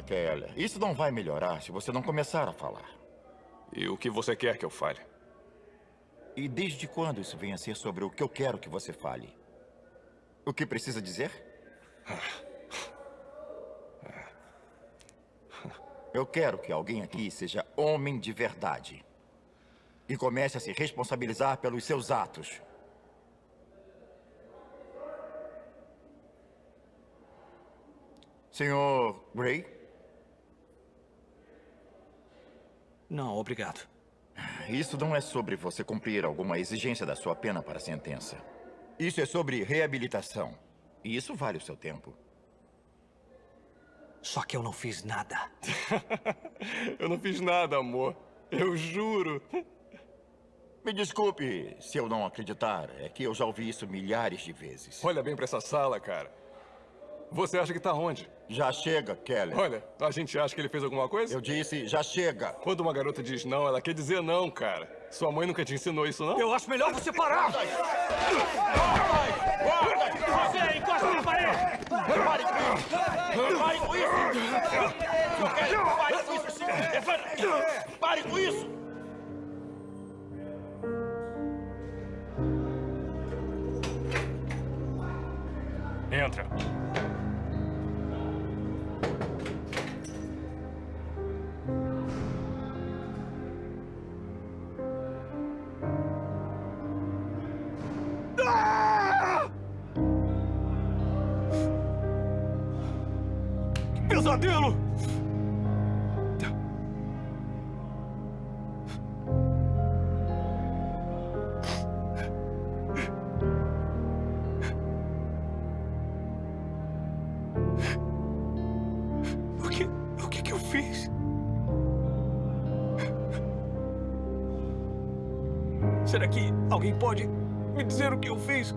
Keller. Isso não vai melhorar se você não começar a falar. E o que você quer que eu fale? E desde quando isso vem a ser sobre o que eu quero que você fale? O que precisa dizer? Eu quero que alguém aqui seja homem de verdade. E comece a se responsabilizar pelos seus atos. Senhor Gray? Não, obrigado. Isso não é sobre você cumprir alguma exigência da sua pena para a sentença. Isso é sobre reabilitação. E isso vale o seu tempo. Só que eu não fiz nada. (laughs) eu não fiz nada, amor. Eu juro. Me desculpe se eu não acreditar. É que eu já ouvi isso milhares de vezes. Olha bem pra essa sala, cara. Você acha que tá onde? Já chega, Kelly. Olha, a gente acha que ele fez alguma coisa? Eu disse, já chega. Quando uma garota diz não, ela quer dizer não, cara. Sua mãe nunca te ensinou isso, não? Eu acho melhor você parar! Você encosta na parede! Pare com isso! Pare com isso! Pare com isso! Pare com isso! Entra. Pesadelo! O que, o que que eu fiz? Será que alguém pode me dizer o que eu fiz?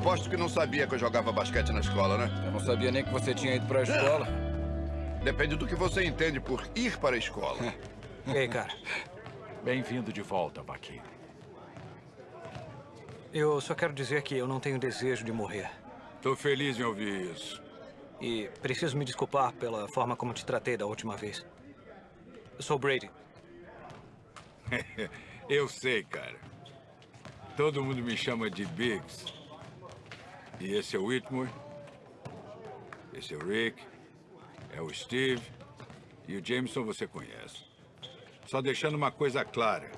Aposto que não sabia que eu jogava basquete na escola, né? Eu não sabia nem que você tinha ido pra escola. (laughs) Depende do que você entende por ir para a escola. (laughs) Ei, cara. Bem-vindo de volta, Vaqueiro. Eu só quero dizer que eu não tenho desejo de morrer. Tô feliz em ouvir isso. E preciso me desculpar pela forma como te tratei da última vez. Eu sou Brady. (laughs) eu sei, cara. Todo mundo me chama de Biggs. E esse é o Whitmore. Esse é o Rick. É o Steve. E o Jameson você conhece. Só deixando uma coisa clara.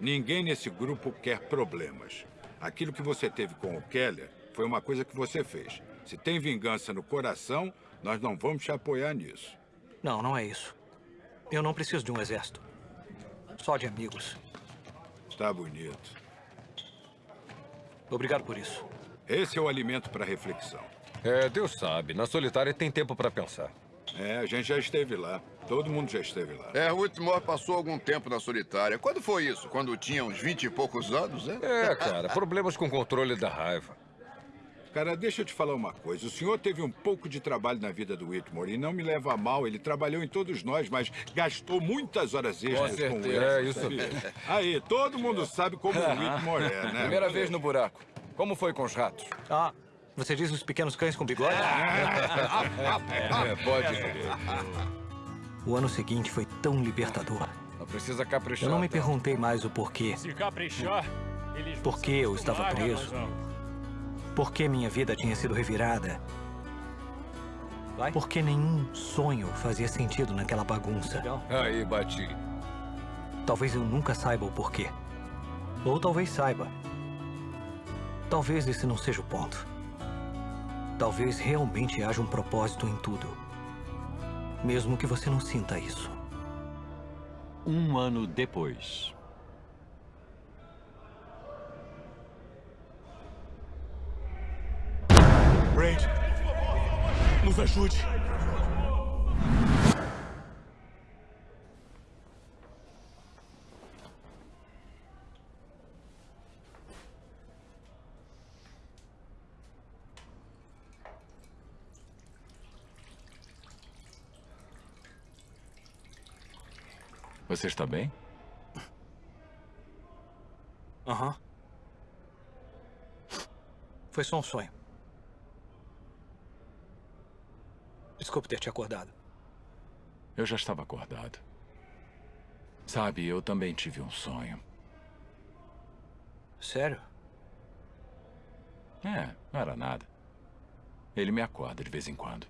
Ninguém nesse grupo quer problemas. Aquilo que você teve com o Keller foi uma coisa que você fez. Se tem vingança no coração, nós não vamos te apoiar nisso. Não, não é isso. Eu não preciso de um exército. Só de amigos. Tá bonito. Obrigado por isso. Esse é o alimento para reflexão. É, Deus sabe. Na solitária tem tempo para pensar. É, a gente já esteve lá. Todo mundo já esteve lá. É, Whitmore passou algum tempo na solitária. Quando foi isso? Quando tinha uns vinte e poucos anos, né? É, cara. problemas com controle da raiva. Cara, deixa eu te falar uma coisa. O senhor teve um pouco de trabalho na vida do Whitmore e não me leva a mal. Ele trabalhou em todos nós, mas gastou muitas horas extras com, certeza. ele. É, isso mesmo. Aí, todo mundo sabe como o Whitmore é, né? Primeira vez no buraco. Como foi com os ratos? Ah, você diz os pequenos cães com bigode? É, (laughs) pode crer. O ano seguinte foi tão libertador. Não precisa caprichar. Eu não me tanto. perguntei mais o porquê. Se caprichar, eles Por que eu estava preso? Por que minha vida tinha sido revirada? Por que nenhum sonho fazia sentido naquela bagunça? Aí, bati. Talvez eu nunca saiba o porquê. Ou talvez saiba. Talvez esse não seja o ponto. Talvez realmente haja um propósito em tudo. Mesmo que você não sinta isso. Um ano depois. Braid, nos ajude. Você está bem? Aham. Foi só um sonho. Desculpe ter te acordado. Eu já estava acordado. Sabe, eu também tive um sonho. Sério? É, não era nada. Ele me acorda de vez em quando.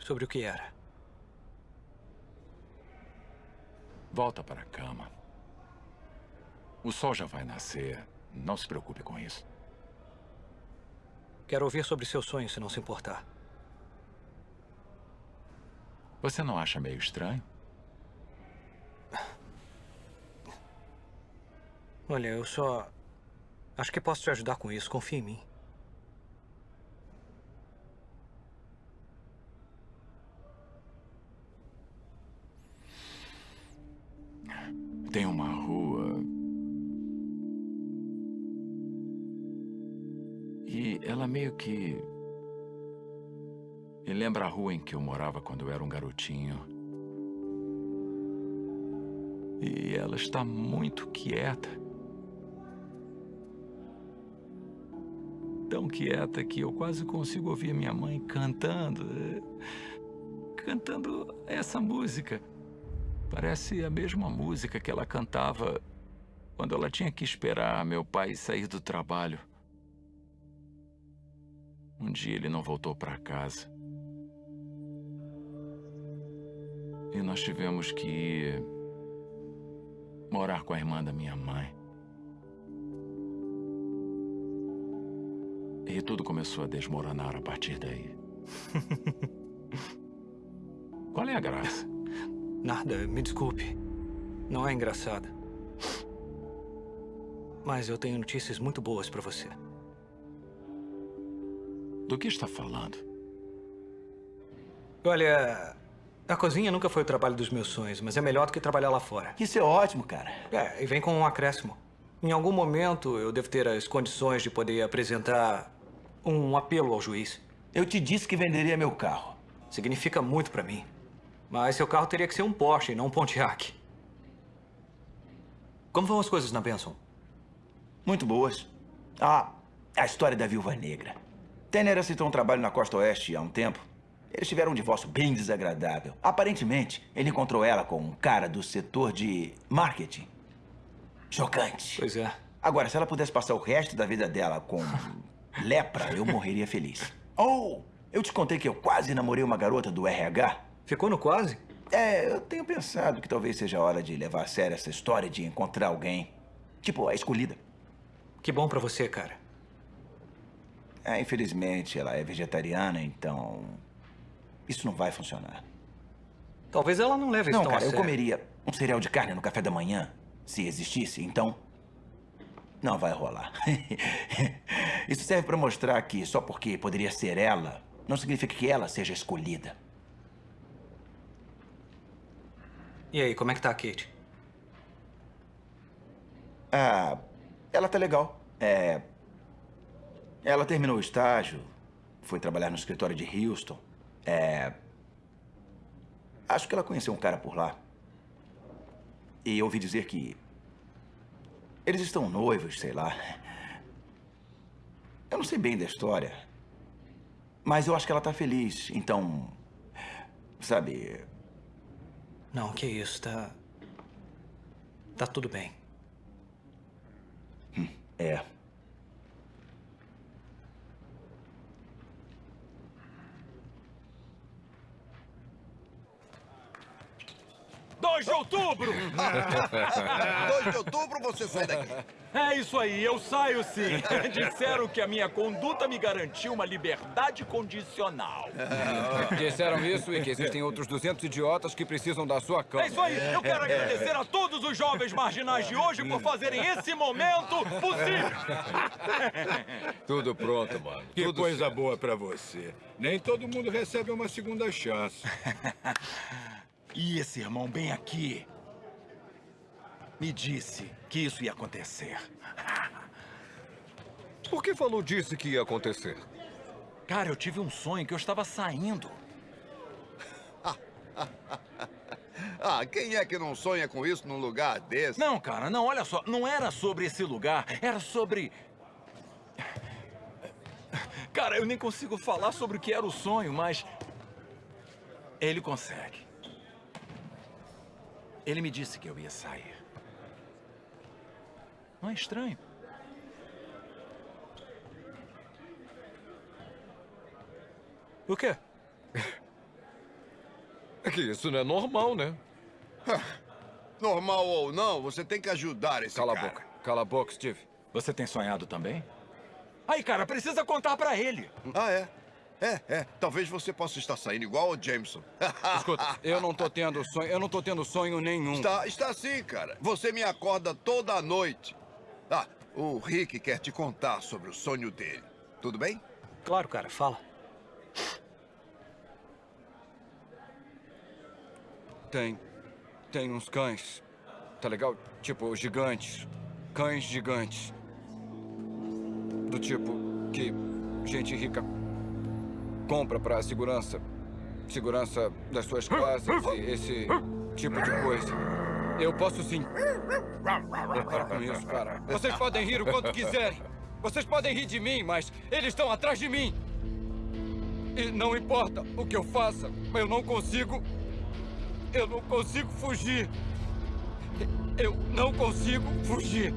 Sobre o que era? Volta para a cama. O sol já vai nascer. Não se preocupe com isso. Quero ouvir sobre seu sonho, se não se importar. Você não acha meio estranho? Olha, eu só... Acho que posso te ajudar com isso. Confia em mim. Tem uma rua. E ela meio que. Me lembra a rua em que eu morava quando eu era um garotinho. E ela está muito quieta. Tão quieta que eu quase consigo ouvir minha mãe cantando. eh, Cantando essa música. Parece a mesma música que ela cantava quando ela tinha que esperar meu pai sair do trabalho. Um dia ele não voltou para casa. E nós tivemos que ir morar com a irmã da minha mãe. E tudo começou a desmoronar a partir daí. (laughs) Qual é a graça? Nada, me desculpe. Não é engraçado. Mas eu tenho notícias muito boas pra você. Do que está falando? Olha, a cozinha nunca foi o trabalho dos meus sonhos, mas é melhor do que trabalhar lá fora. Isso é ótimo, cara. É, e vem com um acréscimo. Em algum momento eu devo ter as condições de poder apresentar um apelo ao juiz. Eu te disse que venderia meu carro. Significa muito pra mim. Mas seu carro teria que ser um Porsche e não um Pontiac. Como vão as coisas na Benson? Muito boas. Ah, a história da Viúva Negra. Tanner aceitou um trabalho na Costa Oeste há um tempo. Eles tiveram um divórcio bem desagradável. Aparentemente, ele encontrou ela com um cara do setor de marketing. Chocante. Pois é. Agora, se ela pudesse passar o resto da vida dela com (laughs) lepra, eu morreria feliz. Oh, eu te contei que eu quase namorei uma garota do RH? Ficou no quase? É, eu tenho pensado que talvez seja a hora de levar a sério essa história de encontrar alguém. Tipo, a escolhida. Que bom pra você, cara. É, infelizmente, ela é vegetariana, então... Isso não vai funcionar. Talvez ela não leve isso Não, tão a cara, eu sério. comeria um cereal de carne no café da manhã, se existisse, então... Não vai rolar. (laughs) Isso serve pra mostrar que só porque poderia ser ela, não significa que ela seja escolhida. E aí, como é que tá a Kate? Ah, ela tá legal. É... Ela terminou o estágio, foi trabalhar no escritório de Houston. É... Acho que ela conheceu um cara por lá. E ouvi dizer que... Eles estão noivos, sei lá. Eu não sei bem da história. Mas eu acho que ela tá feliz, então... Sabe... Não, que isso, tá... Tá tudo bem. É. 2 de outubro! (laughs) 2 de outubro você sai daqui. É isso aí, eu saio sim. (laughs) Disseram que a minha conduta me garantiu uma liberdade condicional. (laughs) Disseram isso e que existem outros 200 idiotas que precisam da sua cama. É isso aí, eu quero (laughs) agradecer a todos os jovens marginais de hoje por fazerem esse momento possível. Tudo pronto, mano. Que Tudo coisa boa pra você. Nem todo mundo recebe uma segunda chance. E esse irmão bem aqui me disse que isso ia acontecer. (laughs) Por que falou disse que ia acontecer? Cara, eu tive um sonho que eu estava saindo. (laughs) Ah, quem é que não sonha com isso num lugar desse? Não, cara, não, olha só. Não era sobre esse lugar, era sobre... Cara, eu nem consigo falar sobre o que era o sonho, mas... Ele consegue. Ele me disse que eu ia sair. Não é estranho? O quê? (laughs) É que isso não é normal, né? Normal ou não, você tem que ajudar esse Cala cara. a boca. Cala a boca, Steve. Você tem sonhado também? Aí, cara, precisa contar pra ele. Ah, é? É, é. Talvez você possa estar saindo igual o Jameson. (laughs) Escuta, eu não tô tendo sonho, eu não tô tendo sonho nenhum. Está, está sim, cara. Você me acorda toda noite. Ah, o Rick quer te contar sobre o sonho dele. Tudo bem? Claro, cara, fala. Tem. Tem uns cães. Tá legal? Tipo, gigantes. Cães gigantes. Do tipo que gente rica compra pra segurança. Segurança das suas casas e esse tipo de coisa. Eu posso sim. Para com isso, cara. Vocês podem rir o quanto quiserem. Vocês podem rir de mim, mas eles estão atrás de mim. E não importa o que eu faça, eu não consigo. Eu não consigo fugir. Eu não consigo fugir.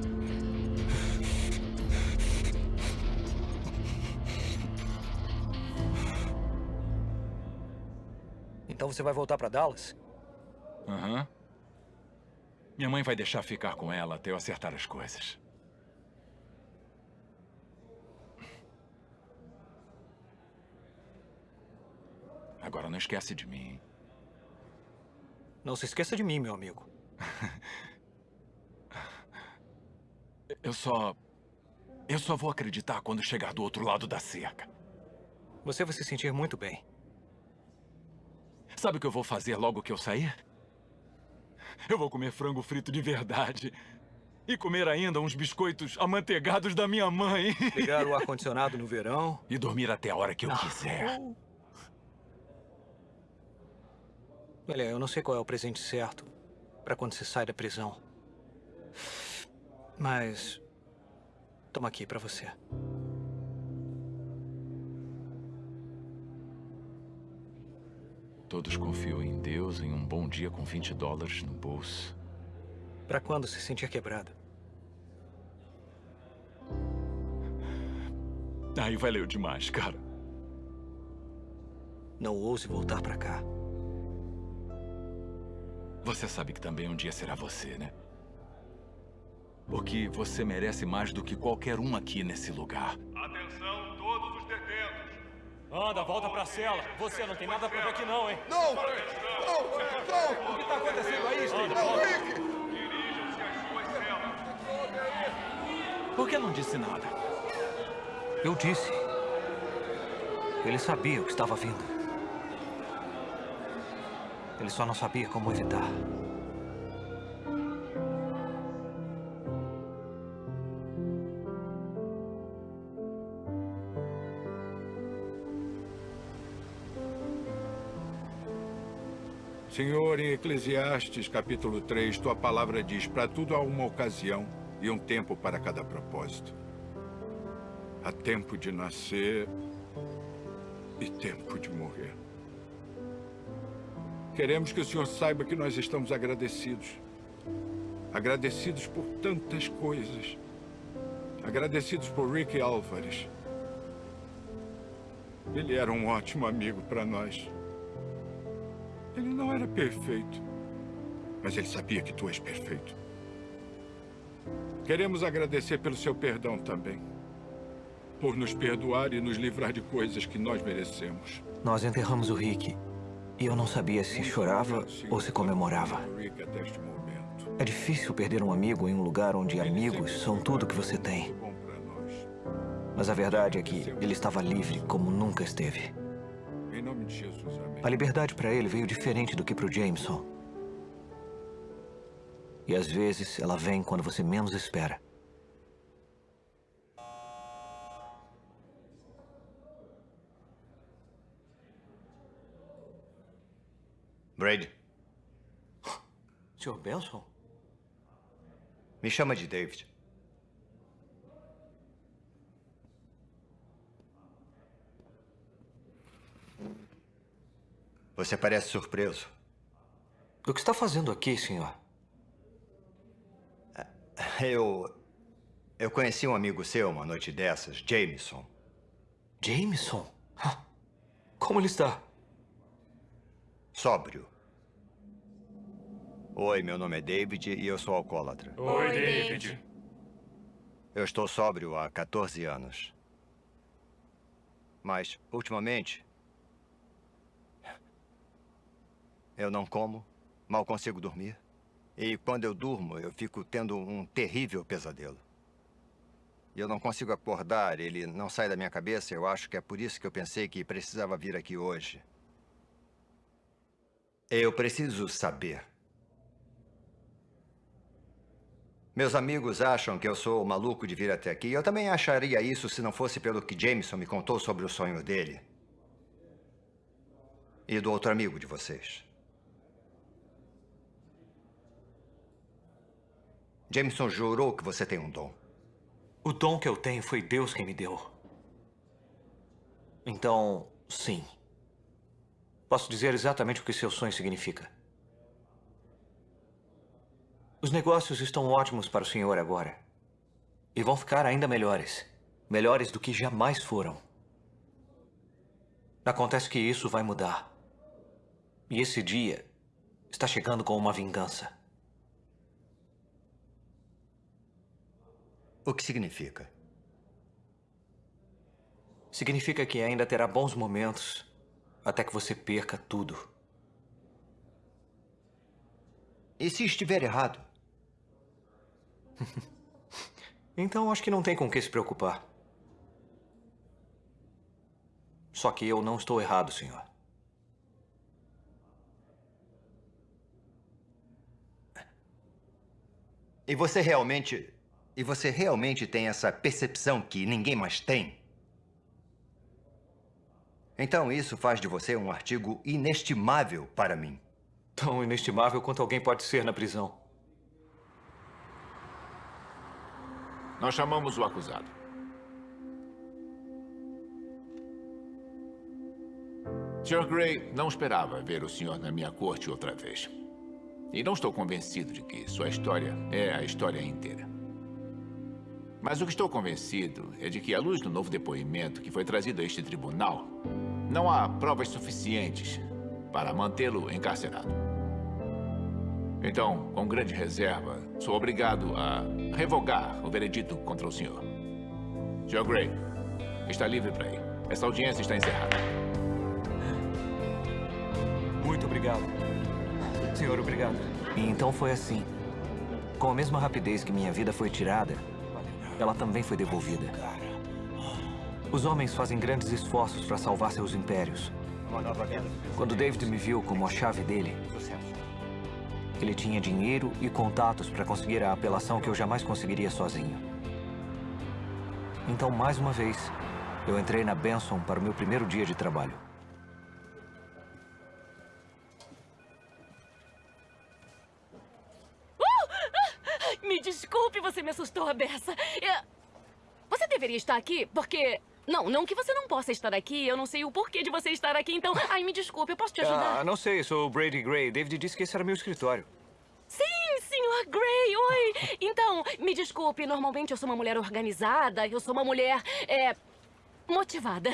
Então você vai voltar pra Dallas? Aham. Minha mãe vai deixar ficar com ela até eu acertar as coisas. Agora não esquece de mim. hein? Não se esqueça de mim, meu amigo. (laughs) Eu só... Eu só vou acreditar quando chegar do outro lado da cerca. Você vai se sentir muito bem. Sabe o que eu vou fazer logo que eu sair? Eu vou comer frango frito de verdade. E comer ainda uns biscoitos amanteigados da minha mãe. Ligar o (laughs) ar-condicionado no verão. E dormir até a hora que eu quiser. Olha, eu não sei qual é o presente certo pra quando você sai da prisão. Mas... Toma aqui pra você. Todos confiam em Deus em um bom dia com 20 dólares no bolso. Pra quando se sentir quebrado. Aí valeu demais, cara. Não ouse voltar pra cá. Você sabe que também um dia será você, né? Porque você merece mais do que qualquer um aqui nesse lugar. Anda, volta pra cela. Você não tem nada pra ver aqui não, hein? Não! Não! Não! O que tá acontecendo aí, Steve? Não, Rick! Dirijam-se às suas celas. Por que não disse nada? Eu disse. Ele sabia o que estava vindo. Ele só não sabia como evitar. Em Eclesiastes, capítulo 3, tua palavra diz: para tudo há uma ocasião e um tempo para cada propósito. Há tempo de nascer e tempo de morrer. Queremos que o Senhor saiba que nós estamos agradecidos. Agradecidos por tantas coisas. Agradecidos por Rick Álvares. Ele era um ótimo amigo para nós. Era perfeito, mas ele sabia que tu és perfeito. Queremos agradecer pelo seu perdão também. Por nos perdoar e nos livrar de coisas que nós merecemos. Nós enterramos o Rick. E eu não sabia se chorava ou se comemorava. Rick até este momento. É difícil perder um amigo em um lugar onde amigos são tudo que você tem. Mas a verdade é que ele estava livre como nunca esteve. Em nome de Jesus, amém. A liberdade para ele veio diferente do que para o Jameson. E às vezes ela vem quando você menos espera. Brady, Sr. Benson? me chama de David. Você parece surpreso. O que está fazendo aqui, senhor? Eu... Eu conheci um amigo seu uma noite dessas, Jameson. Jameson? Ah, Como ele está? Sóbrio. Oi, meu nome é David e eu sou alcoólatra. Oi, David. Eu estou sóbrio há 14 anos. Mas, ultimamente, eu não como, mal consigo dormir. E quando eu durmo, eu fico tendo um terrível pesadelo. E eu não consigo acordar, ele não sai da minha cabeça. Eu acho que é por isso que eu pensei que precisava vir aqui hoje. Eu preciso saber. Meus amigos acham que eu sou maluco de vir até aqui. Eu também acharia isso se não fosse pelo que Jameson me contou sobre o sonho dele. E do outro amigo de vocês. Jameson jurou que você tem um dom. O dom que eu tenho foi Deus quem me deu. Então, sim. Posso dizer exatamente o que seu sonho significa. Os negócios estão ótimos para o senhor agora. E vão ficar ainda melhores. Melhores do que jamais foram. Acontece que isso vai mudar. E esse dia está chegando com uma vingança. O que significa? Significa que ainda terá bons momentos até que você perca tudo. E se estiver errado? (laughs) Então acho que não tem com que se preocupar. Só que eu não estou errado, senhor. E você realmente... E você realmente tem essa percepção que ninguém mais tem? Então isso faz de você um artigo inestimável para mim. Tão inestimável quanto alguém pode ser na prisão. Nós chamamos o acusado. Sr. Gray não esperava ver o senhor na minha corte outra vez. E não estou convencido de que sua história é a história inteira. Mas o que estou convencido é de que, à luz do novo depoimento que foi trazido a este tribunal, não há provas suficientes para mantê-lo encarcerado. Então, com grande reserva, sou obrigado a revogar o veredito contra o senhor. Sr. Gray, está livre para ir. Essa audiência está encerrada. Muito obrigado. Senhor, obrigado. E então foi assim. Com a mesma rapidez que minha vida foi tirada, ela também foi devolvida. Os homens fazem grandes esforços para salvar seus impérios. Quando David me viu como a chave dele, ele tinha dinheiro e contatos para conseguir a apelação que eu jamais conseguiria sozinho. Então, mais uma vez, eu entrei na Benson para o meu primeiro dia de trabalho. me desculpe, você me assustou a beça. Eu- Você deveria estar aqui, porque... Não, não que você não possa estar aqui. Eu não sei o porquê de você estar aqui, então... Ai, me desculpe, eu posso te ajudar? Ah, não sei, sou o Brady Gray. David disse que esse era meu escritório. Sim, senhor Gray, oi! Então, me desculpe, normalmente eu sou uma mulher organizada, eu sou uma mulher, é... motivada.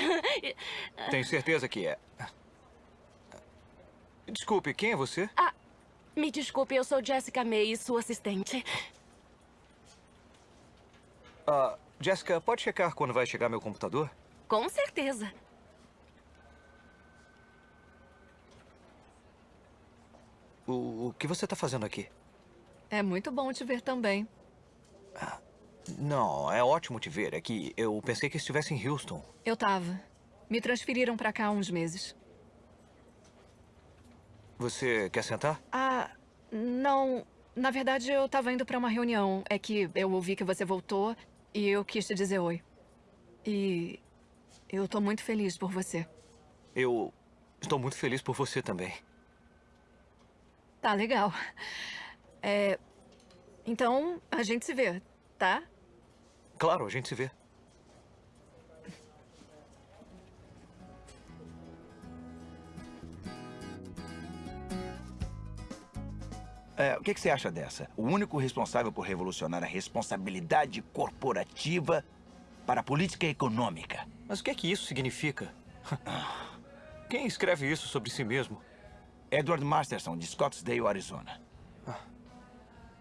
Tenho certeza que é. Desculpe, quem é você? Ah, me desculpe, eu sou Jessica May, sua assistente. Ah, Jessica, pode checar quando vai chegar meu computador? Com certeza. O, o que você tá fazendo aqui? É muito bom te ver também. Não, é ótimo te ver. É que eu pensei que estivesse em Houston. Eu tava. Me transferiram pra cá há uns meses. Você quer sentar? Ah, não. Na verdade, eu tava indo pra uma reunião. É que eu ouvi que você voltou e eu quis te dizer oi. E eu tô muito feliz por você. Eu estou muito feliz por você também. Tá legal. É. Então, a gente se vê, tá? Claro, a gente se vê. É, o que, que você acha dessa? O único responsável por revolucionar a responsabilidade corporativa para a política econômica. Mas o que é que isso significa? Quem escreve isso sobre si mesmo? Edward Masterson, de Scottsdale, Arizona.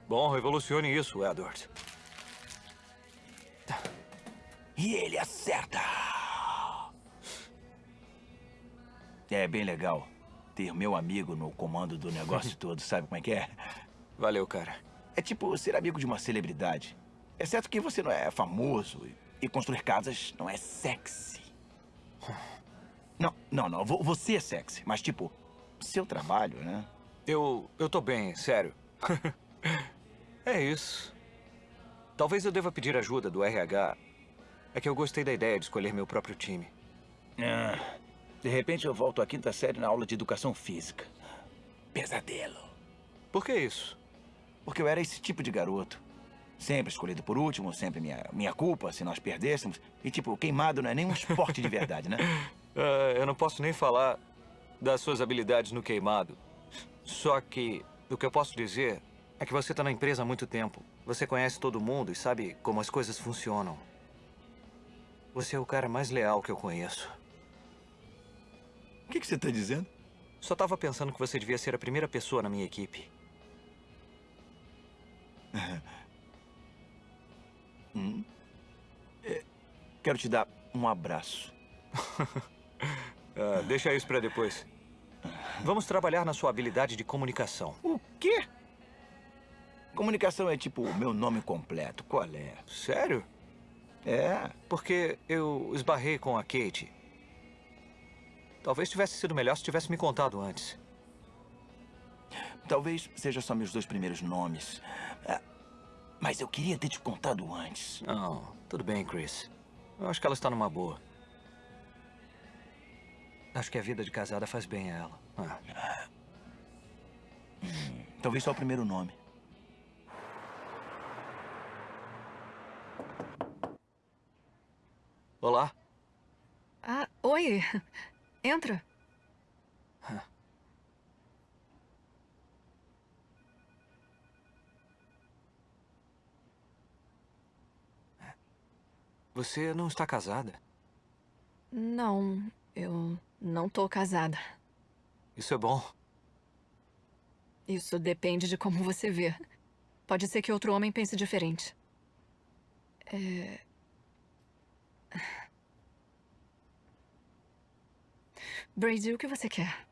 Bom, revolucione isso, Edward. E ele acerta! É bem legal ter meu amigo no comando do negócio (laughs) todo, sabe como é que é? Valeu, cara. É tipo ser amigo de uma celebridade. Exceto que você não é famoso e- construir casas não é sexy. (laughs) Não, não, não. vo- Você é sexy, mas tipo, seu trabalho, né? Eu. eu tô bem, sério. (laughs) é isso. Talvez eu deva pedir ajuda do RH. É que eu gostei da ideia de escolher meu próprio time. Ah, de repente eu volto à quinta série na aula de educação física. Pesadelo. Por que isso? Porque eu era esse tipo de garoto. Sempre escolhido por último, sempre minha, minha culpa se nós perdêssemos. E tipo, queimado não é nem um esporte de verdade, né? (laughs) Ah, eu não posso nem falar das suas habilidades no queimado. Só que o que eu posso dizer é que você tá na empresa há muito tempo. Você conhece todo mundo e sabe como as coisas funcionam. Você é o cara mais leal que eu conheço. O que, que você tá dizendo? Só tava pensando que você devia ser a primeira pessoa na minha equipe. (laughs) Hum? É, quero te dar um abraço. (laughs) Ah, deixa isso pra depois. Vamos trabalhar na sua habilidade de comunicação. O quê? Comunicação é tipo o meu nome completo. Qual é? Sério? É. Porque eu esbarrei com a Kate. Talvez tivesse sido melhor se tivesse me contado antes. Talvez seja só meus dois primeiros nomes. Ah, Mas eu queria ter te contado antes. Não, tudo bem, Chris. Eu acho que ela está numa boa. Acho que a vida de casada faz bem a ela. Ah. Talvez só o primeiro nome. Olá. Ah, oi. Entra. Você não está casada? Não, eu não tô casada. Isso é bom. Isso depende de como você vê. Pode ser que outro homem pense diferente. É... Brady, o que você quer?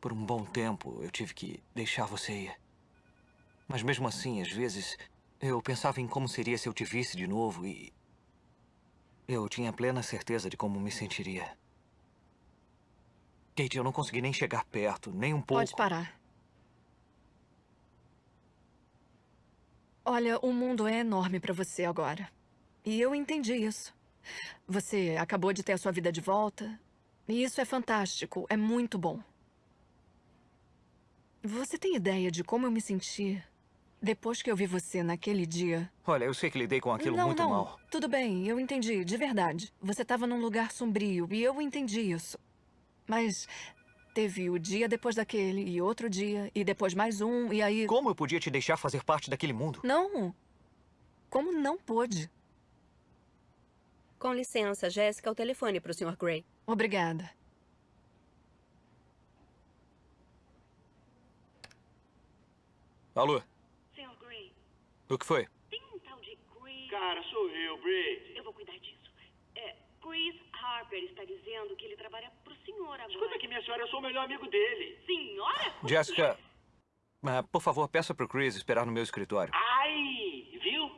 Por um bom tempo, eu tive que deixar você ir. Mas mesmo assim, às vezes, eu pensava em como seria se eu te visse de novo e... Eu tinha plena certeza de como me sentiria. Kate, eu não consegui nem chegar perto, nem um pouco. Pode parar. Olha, o mundo é enorme pra você agora. E eu entendi isso. Você acabou de ter a sua vida de volta. E isso é fantástico, é muito bom. Você tem ideia de como eu me senti Depois que eu vi você naquele dia... Olha, eu sei que lidei com aquilo não, muito não. mal. Tudo bem, eu entendi, de verdade. Você estava num lugar sombrio e eu entendi isso. Mas teve o dia depois daquele, e outro dia, e depois mais um, e aí... Como eu podia te deixar fazer parte daquele mundo? Não. Como não pôde? Com licença, Jéssica, o telefone para o Sr. Gray. Obrigada. Alô? Sr. Gray, O que foi? tem um tal de Chris... Cara, sou eu, Brady. Eu vou cuidar disso. É, Chris Harper está dizendo que ele trabalha pro senhor agora. Escuta aqui, minha senhora, eu sou o melhor amigo dele. Senhora? Jessica, ah, por favor, peça pro Chris esperar no meu escritório. Ai, viu?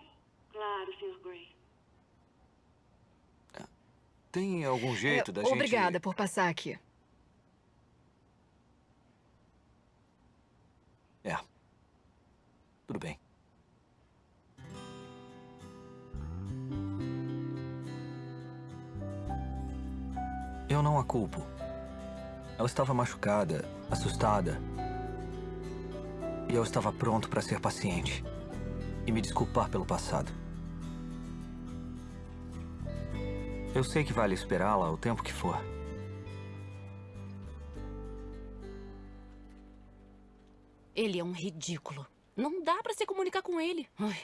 Claro, Sr. Gray. Tem algum jeito da É, gente... Obrigada por passar aqui. É. Tudo bem. Eu não a culpo. Ela estava machucada, assustada. E eu estava pronto para ser paciente e me desculpar pelo passado. Eu sei que vale esperá-la o tempo que for. Ele é um ridículo. Não dá pra se comunicar com ele. Ai.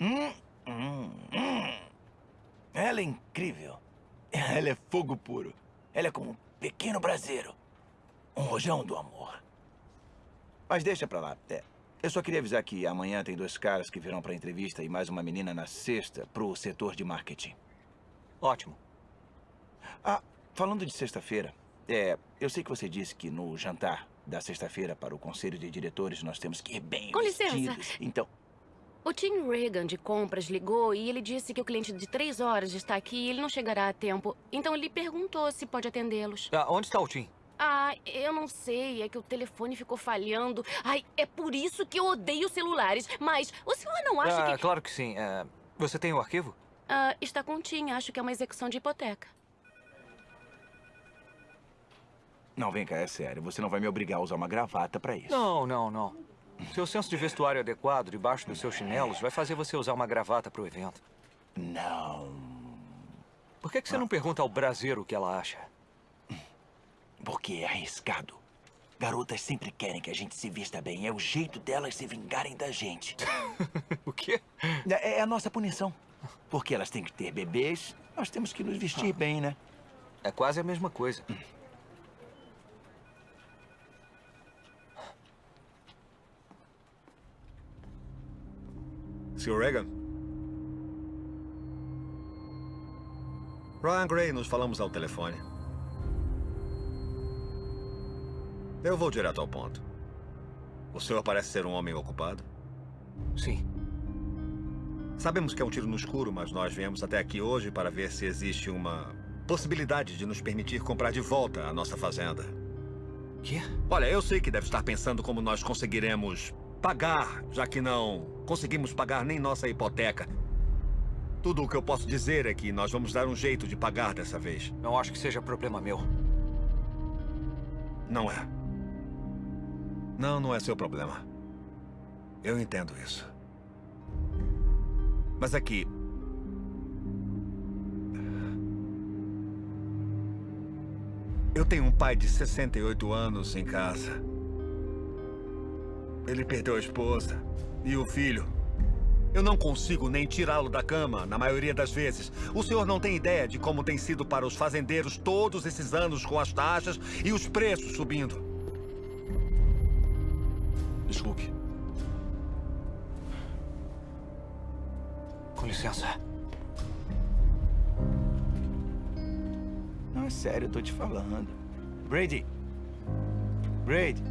Hum, hum, hum. Ela é incrível. Ela é fogo puro. Ela é como um pequeno braseiro. Um rojão do amor. Mas deixa pra lá. É, eu só queria avisar que amanhã tem dois caras que virão pra entrevista e mais uma menina na sexta pro setor de marketing. Ótimo. Ah, falando de sexta-feira, é, eu sei que você disse que no jantar da sexta-feira para o conselho de diretores nós temos que ir bem Com licença. vestidos. Então, O Tim Reagan de compras ligou e ele disse que o cliente de três horas está aqui e ele não chegará a tempo. Então ele perguntou se pode atendê-los. Ah, onde está o Tim? Ah, eu não sei. É que o telefone ficou falhando. Ai, é por isso que eu odeio celulares. Mas o senhor não acha ah, que... claro que sim. É, você tem o arquivo? Ah, está com o Tim. Acho que é uma execução de hipoteca. não, vem cá, é sério. Você não vai me obrigar a usar uma gravata pra isso. Não, não, não. Seu senso de vestuário adequado debaixo dos seus chinelos vai fazer você usar uma gravata pro evento. Não. Por que, que você não pergunta ao braseiro o que ela acha? Porque é arriscado. Garotas sempre querem que a gente se vista bem. É o jeito delas se vingarem da gente. (laughs) o quê? É, é a nossa punição. Porque elas têm que ter bebês, nós temos que nos vestir bem, né? É quase a mesma coisa. Sr. Reagan? Ryan Gray, nos falamos ao telefone. Eu vou direto ao ponto. O senhor parece ser um homem ocupado? Sim. Sabemos que é um tiro no escuro, mas nós viemos até aqui hoje para ver se existe uma possibilidade de nos permitir comprar de volta a nossa fazenda. Quê? Olha, eu sei que deve estar pensando como nós conseguiremos pagar, já que não conseguimos pagar nem nossa hipoteca. Tudo o que eu posso dizer é que nós vamos dar um jeito de pagar dessa vez. Não acho que seja problema meu. Não é. Não, não é seu problema. Eu entendo isso. Mas aqui... Eu tenho um pai de 68 anos em casa. Ele perdeu a esposa e o filho. Eu não consigo nem tirá-lo da cama, na maioria das vezes. O senhor não tem ideia de como tem sido para os fazendeiros todos esses anos com as taxas e os preços subindo. Desculpe. Com licença. Não, é sério, eu tô te falando. Brady. Brady.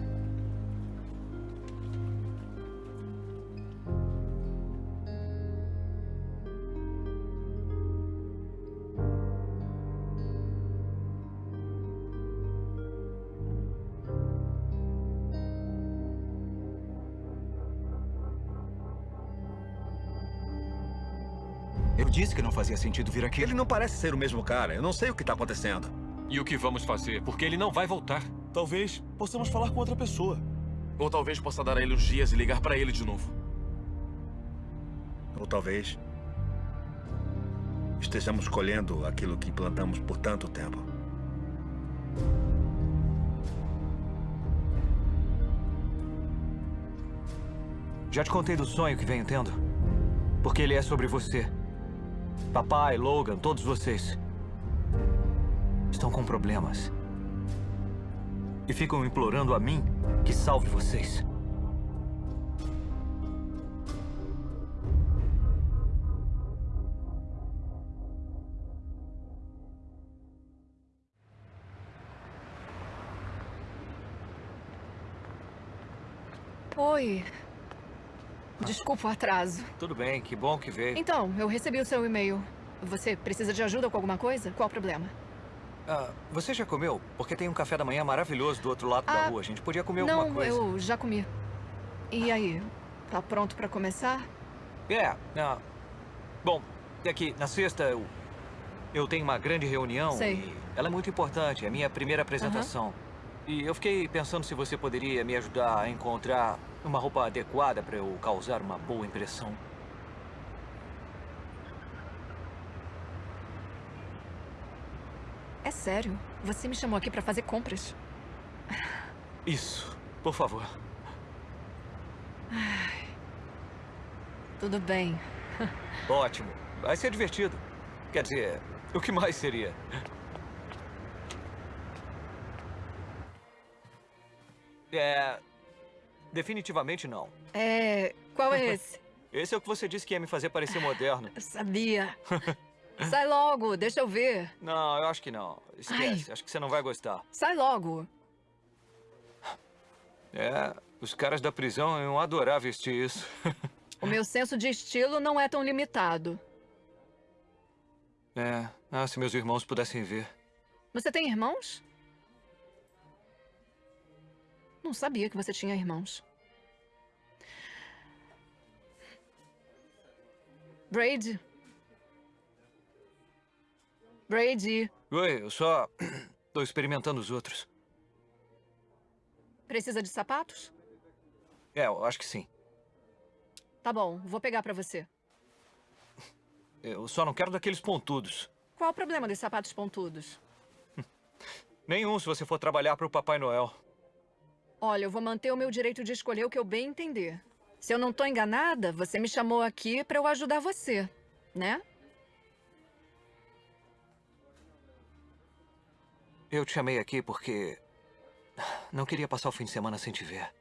Disse que não fazia sentido vir aqui. Ele não parece ser o mesmo cara. Eu não sei o que está acontecendo. E o que vamos fazer? Porque ele não vai voltar. Talvez possamos falar com outra pessoa. Ou talvez possa dar a ele uns dias e ligar pra ele de novo. Ou talvez estejamos colhendo aquilo que plantamos por tanto tempo. Já te contei do sonho que venho tendo? Porque ele é sobre você. Papai, Logan, todos vocês. Estão com problemas. E ficam implorando a mim que salve vocês. Oi. Desculpa o atraso. Tudo bem, que bom que veio. Então, eu recebi o seu e-mail. Você precisa de ajuda com alguma coisa? Qual o problema? Ah, você já comeu? Porque tem um café da manhã maravilhoso do outro lado da Ah, rua. A gente podia comer Não, alguma coisa. eu já comi. E aí? Tá pronto pra começar? É, ah, bom, é que na sexta eu, eu tenho uma grande reunião Sei. e ela é muito importante, é a minha primeira apresentação. E eu fiquei pensando se você poderia me ajudar a encontrar uma roupa adequada para eu causar uma boa impressão. É sério? Você me chamou aqui pra fazer compras? Isso, por favor. Ai. Tudo bem. (laughs) Ótimo, vai ser divertido. Quer dizer, o que mais seria? É. Definitivamente não. É. Qual é esse? (laughs) Esse é o que você disse que ia me fazer parecer moderno. (laughs) Eu sabia. (laughs) Sai logo, deixa eu ver. Não, eu acho que não. Esquece, acho que você não vai gostar. Sai logo. É, os caras da prisão iam adorar vestir isso. O meu senso de estilo não é tão limitado. É, ah, se meus irmãos pudessem ver. Você tem irmãos? Não sabia que você tinha irmãos. Brady. Brady, Oi, eu só (clears throat) tô experimentando os outros. precisa de sapatos? É, eu acho que sim. Tá bom, vou pegar pra você. Eu só não quero daqueles pontudos. Qual o problema dos sapatos pontudos? (laughs) Nenhum se você for trabalhar para o Papai Noel. Olha, eu vou manter o meu direito de escolher o que eu bem entender. Se eu não tô enganada, você me chamou aqui pra eu ajudar você, né? Eu te chamei aqui porque não queria passar o fim de semana sem te ver.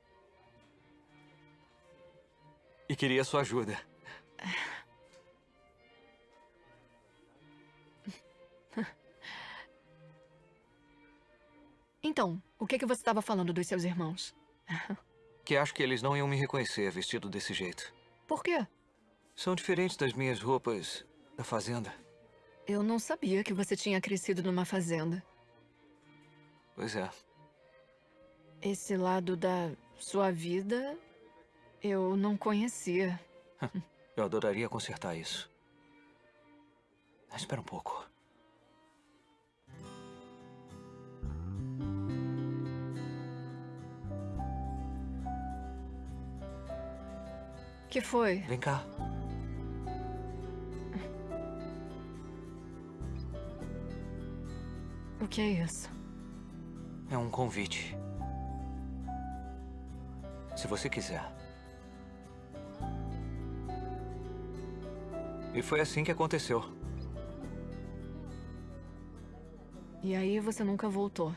E queria sua ajuda. (sighs) Então, o que, que você estava falando dos seus irmãos? (laughs) Que acho que eles não iam me reconhecer vestido desse jeito. Por quê? São diferentes das minhas roupas da fazenda. Eu não sabia que você tinha crescido numa fazenda. Pois é. Esse lado da sua vida eu não conhecia. (laughs) Eu adoraria consertar isso. Espera um pouco. Que foi? Vem cá. O que é isso? É um convite. Se você quiser. E foi assim que aconteceu. E aí você nunca voltou.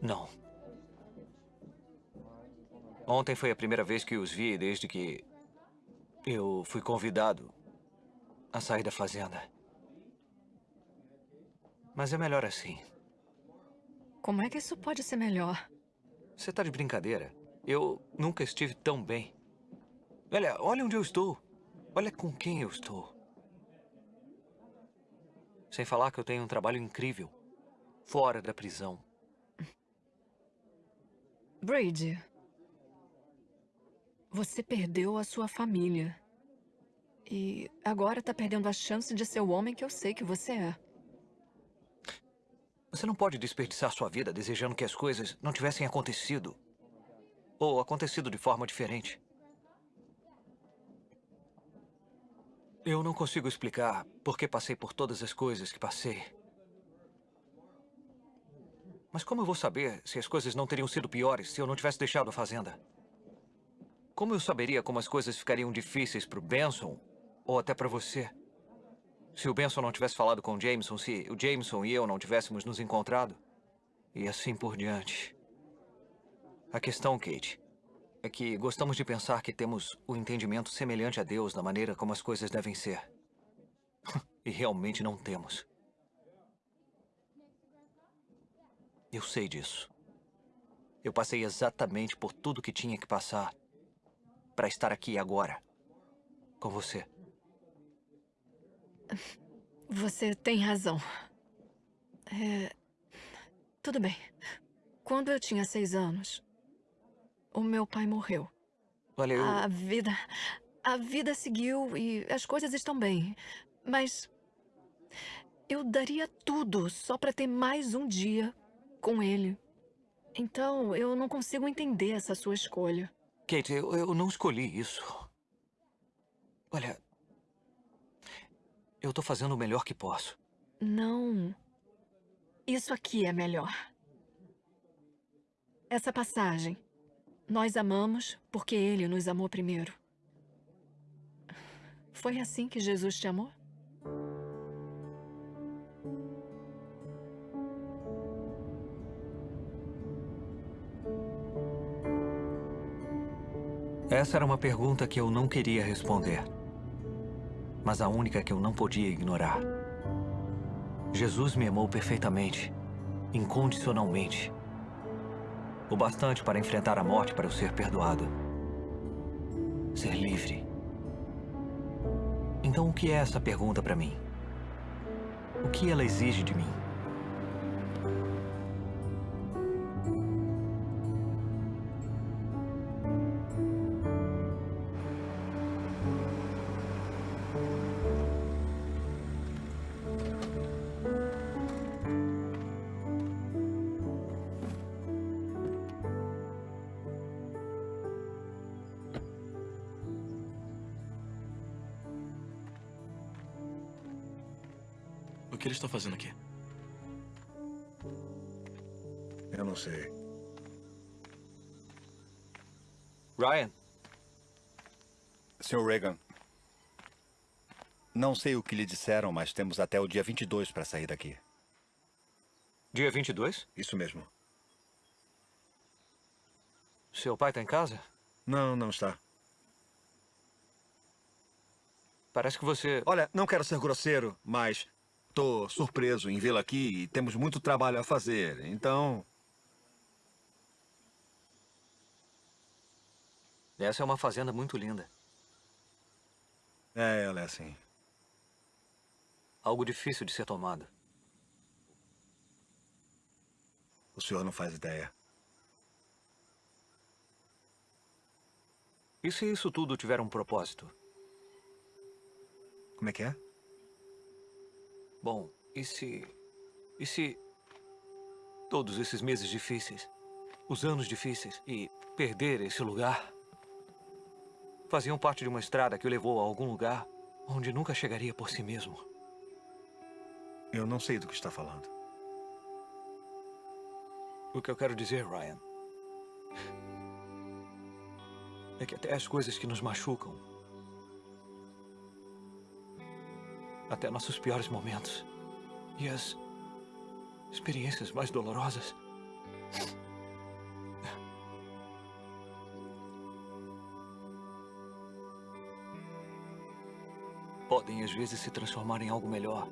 Não. Ontem foi a primeira vez que os vi desde que eu fui convidado a sair da fazenda. Mas é melhor assim. Como é que isso pode ser melhor? Você tá de brincadeira? Eu nunca estive tão bem. Olha, olha onde eu estou. Olha com quem eu estou. Sem falar que eu tenho um trabalho incrível. Fora da prisão. Brady. Você perdeu a sua família. E agora tá perdendo a chance de ser o homem que eu sei que você é. Você não pode desperdiçar sua vida desejando que as coisas não tivessem acontecido. Ou acontecido de forma diferente. Eu não consigo explicar por que passei por todas as coisas que passei. Mas como eu vou saber se as coisas não teriam sido piores se eu não tivesse deixado a fazenda? Como eu saberia como as coisas ficariam difíceis para o Benson ou até para você? Se o Benson não tivesse falado com o Jameson, se o Jameson e eu não tivéssemos nos encontrado, e assim por diante. A questão, Kate, é que gostamos de pensar que temos o entendimento semelhante a Deus na maneira como as coisas devem ser. (laughs) e realmente não temos. Eu sei disso. Eu passei exatamente por tudo que tinha que passar para estar aqui agora, com você. Você tem razão. É... Tudo bem. Quando eu tinha seis anos, o meu pai morreu. Olha, eu... A vida... A vida seguiu e as coisas estão bem. Mas... Eu daria tudo só para ter mais um dia com ele. Então, eu não consigo entender essa sua escolha. Kate, eu, eu não escolhi isso. Olha... Eu tô fazendo o melhor que posso. Não. Isso aqui é melhor. Essa passagem nós amamos porque Ele nos amou primeiro. Foi assim que Jesus te amou? Essa era uma pergunta que eu não queria responder. Mas a única que eu não podia ignorar. Jesus me amou perfeitamente, incondicionalmente o bastante para enfrentar a morte para eu ser perdoado. Ser livre. Então o que é essa pergunta para mim? O que ela exige de mim? Que ele está fazendo aqui? Eu não sei. Ryan. Sr. Reagan. Não sei o que lhe disseram, mas temos até o dia 22 para sair daqui. Dia 22? Isso mesmo. Seu pai está em casa? Não, não está. Parece que você... Olha, não quero ser grosseiro, mas Estou surpreso em vê-la aqui e temos muito trabalho a fazer, então... Essa é uma fazenda muito linda. É, ela é assim. Algo difícil de ser tomado. O senhor não faz ideia. E se isso tudo tiver um propósito? Como é que é? Bom, e se... E se... Todos esses meses difíceis, os anos difíceis e perder esse lugar... Faziam parte de uma estrada que o levou a algum lugar onde nunca chegaria por si mesmo. Eu não sei do que está falando. O que eu quero dizer, Ryan, é que até as coisas que nos machucam até nossos piores momentos. E as experiências mais dolorosas. Podem às vezes se transformar em algo melhor.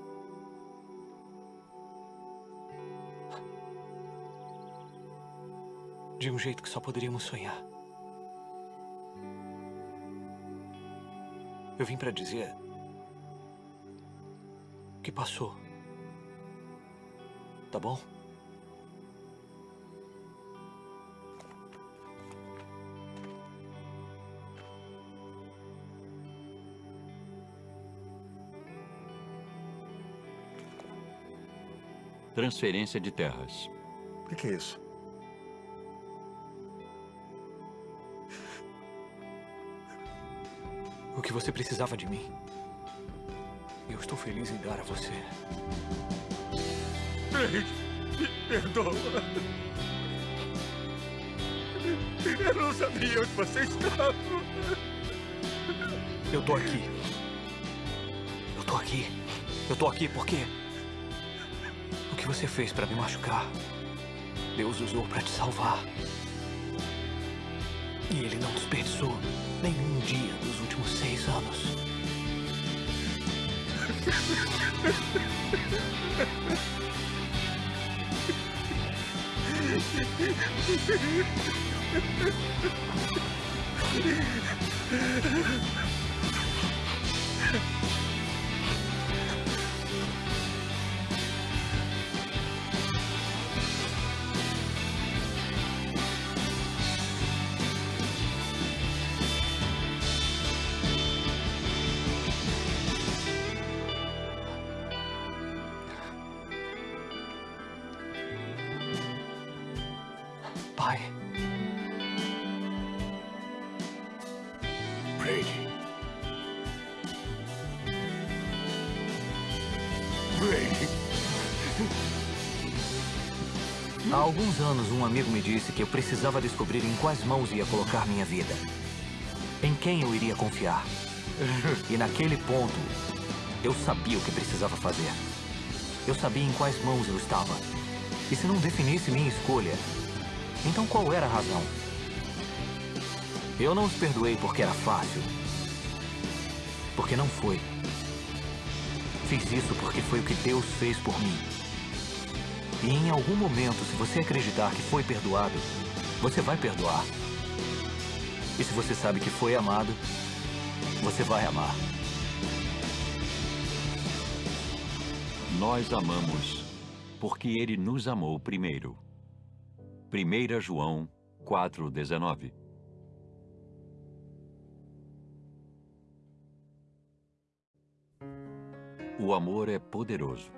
De um jeito que só poderíamos sonhar. Eu vim para dizer que passou. Tá bom? Transferência de terras. O que, que é isso? O que você precisava de mim. Eu estou feliz em dar a você. Me perdoa. Eu não sabia onde você estava. Eu tô aqui. Eu tô aqui. Eu tô aqui porque... O que você fez pra me machucar, Deus usou pra te salvar. E ele não desperdiçou nenhum dia dos últimos seis anos. Pai. (laughs) que eu precisava descobrir em quais mãos ia colocar minha vida. Em quem eu iria confiar. (laughs) E naquele ponto, eu sabia o que precisava fazer. Eu sabia em quais mãos eu estava. E se não definisse minha escolha, então qual era a razão? Eu não os perdoei porque era fácil. Porque não foi. Fiz isso porque foi o que Deus fez por mim. E em algum momento, se você acreditar que foi perdoado, você vai perdoar. E se você sabe que foi amado, você vai amar. Nós amamos porque ele nos amou primeiro. 1 João 4,19 O amor é poderoso.